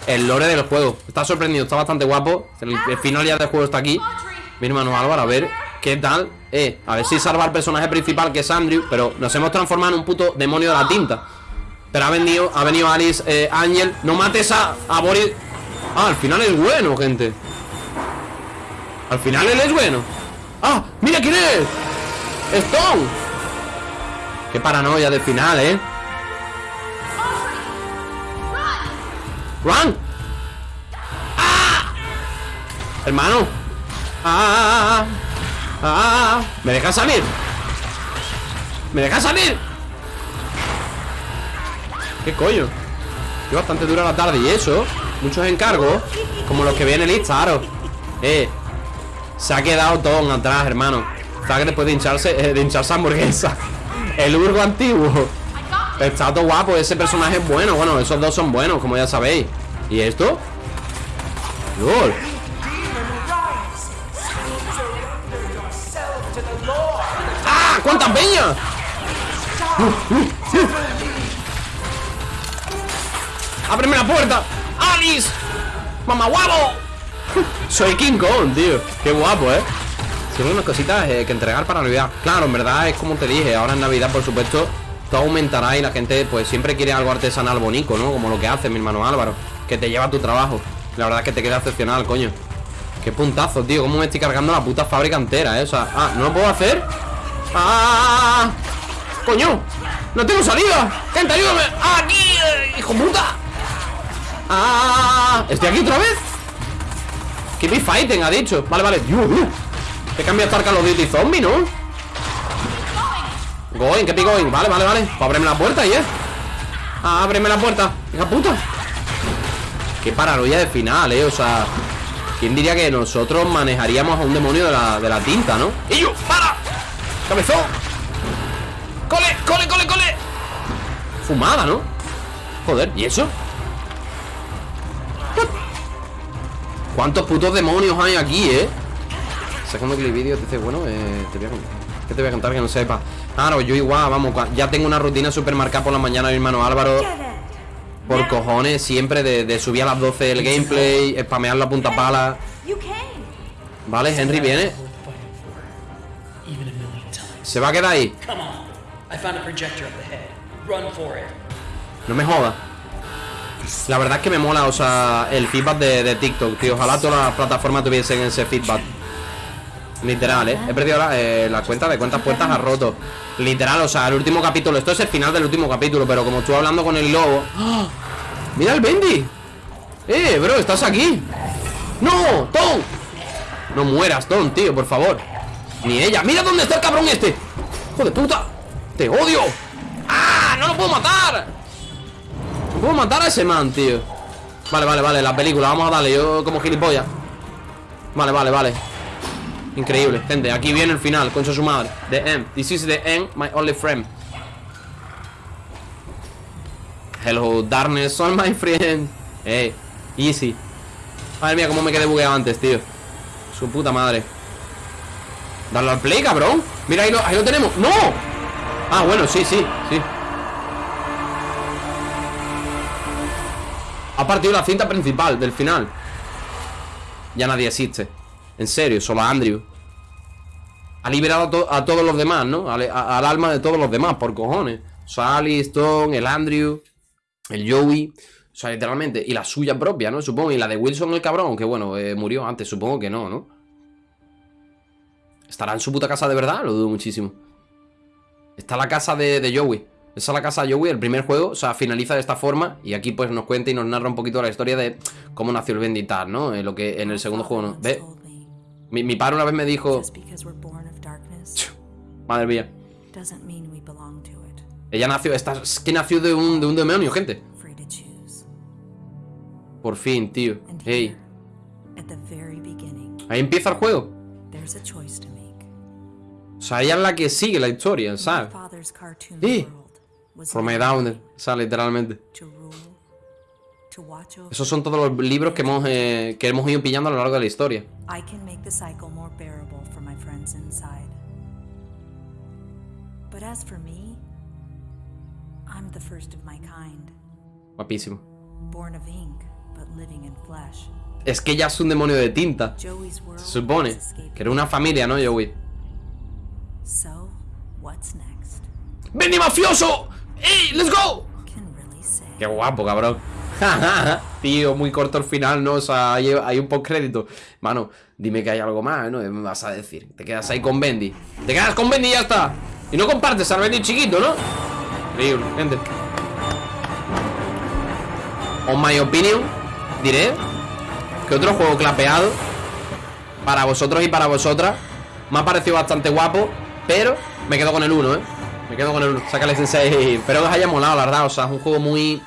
A: El lore del juego. Está sorprendido, está bastante guapo. El, final ya del juego está aquí. Mi hermano Álvaro, a ver qué tal. Eh, a ver si salva al personaje principal que es Andrew Pero nos hemos transformado en un puto demonio de la tinta. Pero ha venido, ha venido Alice, eh, Ángel. No mates a, a Boris. Ah, al final es bueno, gente. Al final él es bueno. Ah, mira quién es. Stone. Qué paranoia del final, eh Run ¡Ah! Hermano ¡Ah! ¡Ah! ¿Me dejas salir? ¿Me dejas salir? ¿Qué coño? Que bastante dura la tarde y eso Muchos encargos Como los que viene el Claro Eh Se ha quedado todo atrás, hermano que después de hincharse eh, De hincharse hamburguesa El Urgo antiguo Está todo guapo Ese personaje es bueno Bueno, esos dos son buenos Como ya sabéis ¿Y esto? LOL ¡Ah! ¡Cuántas peñas! ¡Ábreme la puerta! ¡Alice! ¡Mamá guapo! Soy King Kong, tío Qué guapo, ¿eh? Tengo unas cositas eh, que entregar para Navidad Claro, en verdad es como te dije Ahora en Navidad, por supuesto Todo aumentará y la gente pues siempre quiere algo artesanal bonito, ¿no? Como lo que hace mi hermano Álvaro Que te lleva a tu trabajo La verdad es que te queda excepcional, coño Qué puntazo, tío Cómo me estoy cargando la puta fábrica entera, ¿eh? Ah, ¿no lo puedo hacer? ¡Ah! ¡Coño! ¡No tengo salida! ¡Gente, ayúdame! ¡Aquí! eh, ¡Hijo puta! ¡Ah! ¿Estoy aquí otra vez? Keep me fighting, ha dicho Vale, vale cambiado hasta el Call of Duty Zombie, ¿no? Going, que going Vale, vale, vale Pues ábreme la puerta, ¿eh? Ah, ábreme la puerta Hija puta Qué paranoia de final, ¿eh? O sea ¿Quién diría que nosotros manejaríamos a un demonio de la, de la tinta, ¿no? ¡Y yo! ¡Para! ¡Cabezón! ¡Cole, cole, cole, cole! Fumada, ¿no? Joder, ¿y eso? ¿Cuántos putos demonios hay aquí, eh? Segundo clip vídeo, te dice, bueno, eh, te voy a contar ¿Qué te voy a contar que no sepa? Claro, yo igual, vamos, ya tengo una rutina súper marcada por la mañana mi hermano Álvaro Por cojones, siempre de, de subir a las 12 el gameplay, spamear la punta pala. Vale, Henry viene. Se va a quedar ahí
I: Come on. I found a projector up ahead. Run for it.
A: No me jodas La verdad es que me mola, o sea, el feedback de, de TikTok, tío Ojalá todas las plataformas tuviesen ese feedback Literal, ¿eh? He perdido la, eh, la cuenta de cuántas puertas ha roto Literal, o sea, el último capítulo Esto es el final del último capítulo Pero como estuve hablando con el lobo ¡Ah! ¡Mira el Bendy! ¡Eh, bro! ¿Estás aquí? ¡No! ¡Tom! No mueras, Tom, tío, por favor Ni ella ¡Mira dónde está el cabrón este! ¡Hijo de puta! ¡Te odio! ¡Ah! ¡No lo puedo matar! No puedo matar a ese man, tío Vale, vale, vale, la película Vamos a darle, yo como gilipollas Vale, vale, vale Increíble, gente, aquí viene el final Concha su madre, the end, this is the end My only friend. Hello, darkness, all my friend. Easy. Madre mía, cómo me quedé bugueado antes, tío. Su puta madre. Darle al play, cabrón. Mira, ahí lo, ahí lo tenemos. ¡No! Ah, bueno, sí, sí, sí. Ha partido la cinta principal del final. Ya nadie existe En serio, solo a Andrew Ha liberado a, to- a todos los demás, ¿no? Al, alma de todos los demás, por cojones Sally, Stone, el Andrew El Joey O sea, literalmente Y la suya propia, ¿no? Supongo Y la de Wilson, el cabrón Que bueno, eh, murió antes, supongo que no, ¿no? ¿Estará en su puta casa de verdad? Lo dudo muchísimo Está la casa de, de Joey esa es la casa de Joey, el primer juego, o sea, finaliza de esta forma Y aquí pues nos cuenta y nos narra un poquito la historia de Cómo nació el Benditar, ¿no? Eh, lo que en el segundo juego, ¿no? Ve, mi, mi padre una vez me dijo Madre mía. Ella nació, esta, es que nació de un, de un demonio, gente. Por fin, tío Hey, ahí empieza el juego. O sea, ella es la que sigue la historia, ¿sabes?
C: was
A: From my down, o sea, literalmente Esos son todos los libros que hemos, eh, que hemos ido pillando a lo largo de la historia Guapísimo. Es que ella es un demonio de tinta Se supone que era una familia, ¿no, Joey?
C: So, what's next?
A: ¡Bendy mafioso! ¡Ey, let's go! Qué guapo, cabrón <laughs> Tío, muy corto el final, ¿no? O sea, hay, hay un postcrédito Mano, dime que hay algo más, ¿no? Me vas a decir Te quedas ahí con Bendy Te quedas con Bendy y ya está Y no compartes al Bendy chiquito, ¿no? Increíble, gente On my opinion Diré Que otro juego clapeado Para vosotros y para vosotras Me ha parecido bastante guapo, pero me quedo con el 1, ¿eh? Me quedo con el 1. Sácale sensei. Espero que os haya molado, la verdad. O sea, es un juego muy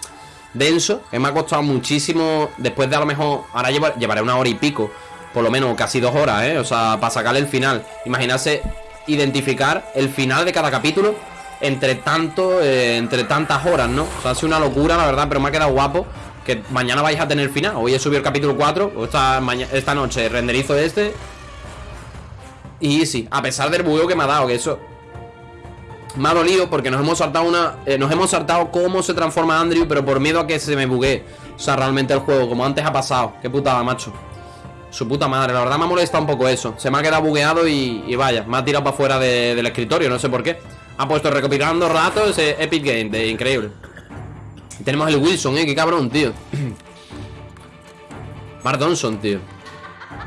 A: denso, que me ha costado muchísimo. Después de a lo mejor. Ahora llevaré una hora y pico. Por lo menos casi dos horas, ¿eh? O sea, para sacarle el final. Imaginarse identificar el final de cada capítulo entre tanto, eh, entre tantas horas, ¿no? O sea, ha sido una locura, la verdad, pero me ha quedado guapo. Que mañana vais a tener final. Hoy he subido el capítulo 4. O esta, esta noche renderizo este. Y sí, a pesar del bugueo que me ha dado, que eso me ha dolido porque nos hemos saltado una. Eh, nos hemos saltado cómo se transforma Andrew, pero por miedo a que se me buguee. O sea, realmente el juego, como antes ha pasado. Qué putada, macho. Su puta madre, la verdad me ha molestado un poco eso. Se me ha quedado bugueado y, vaya, me ha tirado para afuera del escritorio, no sé por qué. Ha puesto recopilando ratos ese Epic Game, de increíble. tenemos el Wilson, eh, qué cabrón, tío. <clears throat> Mark Donson, tío.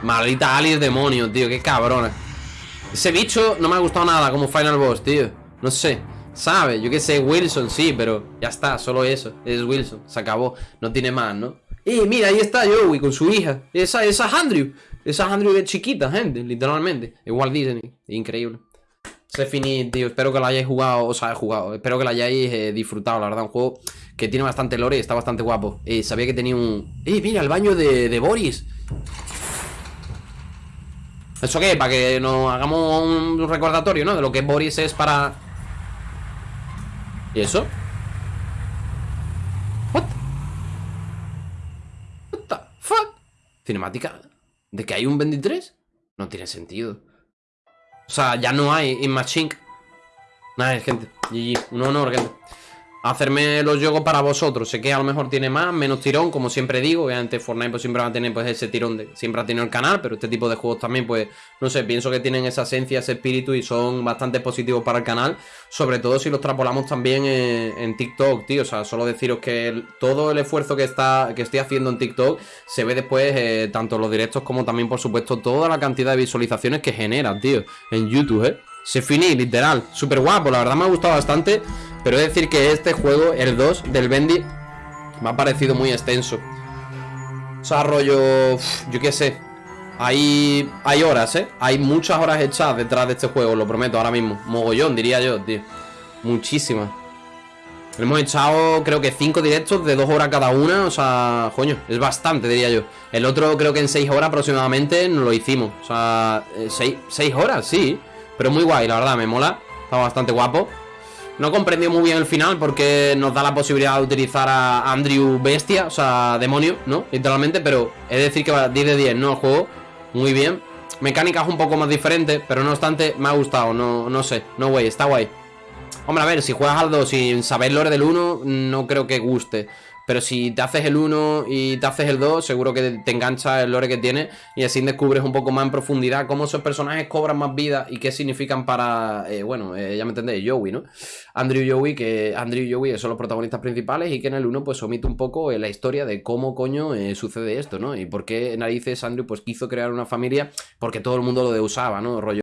A: Maldita Alice demonio, tío, qué cabrona. Ese bicho no me ha gustado nada como Final Boss, tío. No sé, ¿sabe? Yo qué sé, Wilson, sí, pero ya está, solo eso. Es Wilson, se acabó. No tiene más, ¿no? Y mira, ahí está Joey con su hija. Esa, esa es Andrew. Esa es Andrew de chiquita, gente, literalmente. Igual Disney, increíble. Se finí, tío. Espero que lo hayáis jugado, o sea, jugado. Espero que lo hayáis eh, disfrutado, la verdad. Un juego que tiene bastante lore está bastante guapo. Eh, sabía que tenía un. ¡Eh, mira, el baño de, de Boris! ¿Eso qué? Para que nos hagamos un recordatorio, ¿no? De lo que Boris es para... ¿Y eso? What? What the fuck? Cinemática ¿De que hay un 23? No tiene sentido O sea, ya no hay In Machine Nada, gente GG, un honor, gente hacerme los juegos para vosotros. Sé que a lo mejor tiene más, menos tirón, como siempre digo. Obviamente Fortnite pues siempre va a tener pues ese tirón. Siempre ha tenido el canal, pero este tipo de juegos también pues... No sé, pienso que tienen esa esencia, ese espíritu y son bastante positivos para el canal. Sobre todo si los trapolamos también en, TikTok, tío. O sea, solo deciros que todo el esfuerzo que, está, que estoy haciendo en TikTok se ve después eh, tanto los directos como también, por supuesto, toda la cantidad de visualizaciones que genera, tío. En YouTube, ¿eh? Se finí, literal. Súper guapo, la verdad me ha gustado bastante. Pero he de decir que este juego, el 2 del Bendy, me ha parecido muy extenso. O sea, rollo... yo qué sé. Hay, hay horas, ¿eh? Hay muchas horas hechas detrás de este juego, lo prometo, ahora mismo. Mogollón, diría yo, tío. Muchísimas. Hemos echado, creo que 5 directos de 2 horas cada una. O sea, coño, es bastante, diría yo. El otro creo que en 6 horas aproximadamente nos lo hicimos. O sea, 6 eh, horas, sí. Pero muy guay, la verdad, me mola. Está bastante guapo. No comprendió muy bien el final porque nos da la posibilidad de utilizar a Andrew Bestia, o sea, demonio, ¿no? Literalmente, pero es decir que va 10 de 10, ¿no? Juego, muy bien. Mecánicas un poco más diferentes, pero no obstante, me ha gustado, no, no sé, no güey, está guay. Hombre, a ver, si juegas al 2 sin saber lore del 1, no creo que guste. Pero si te haces el 1 y te haces el 2, seguro que te engancha el lore que tiene y así descubres un poco más en profundidad cómo esos personajes cobran más vida y qué significan para, eh, bueno, eh, ya me entendéis, Joey, ¿no? Andrew Joey, que Andrew y Joey son los protagonistas principales y que en el 1 pues omite un poco eh, la historia de cómo coño sucede esto, ¿no? Y por qué narices Andrew pues quiso crear una familia porque todo el mundo lo deusaba, ¿no? Rollo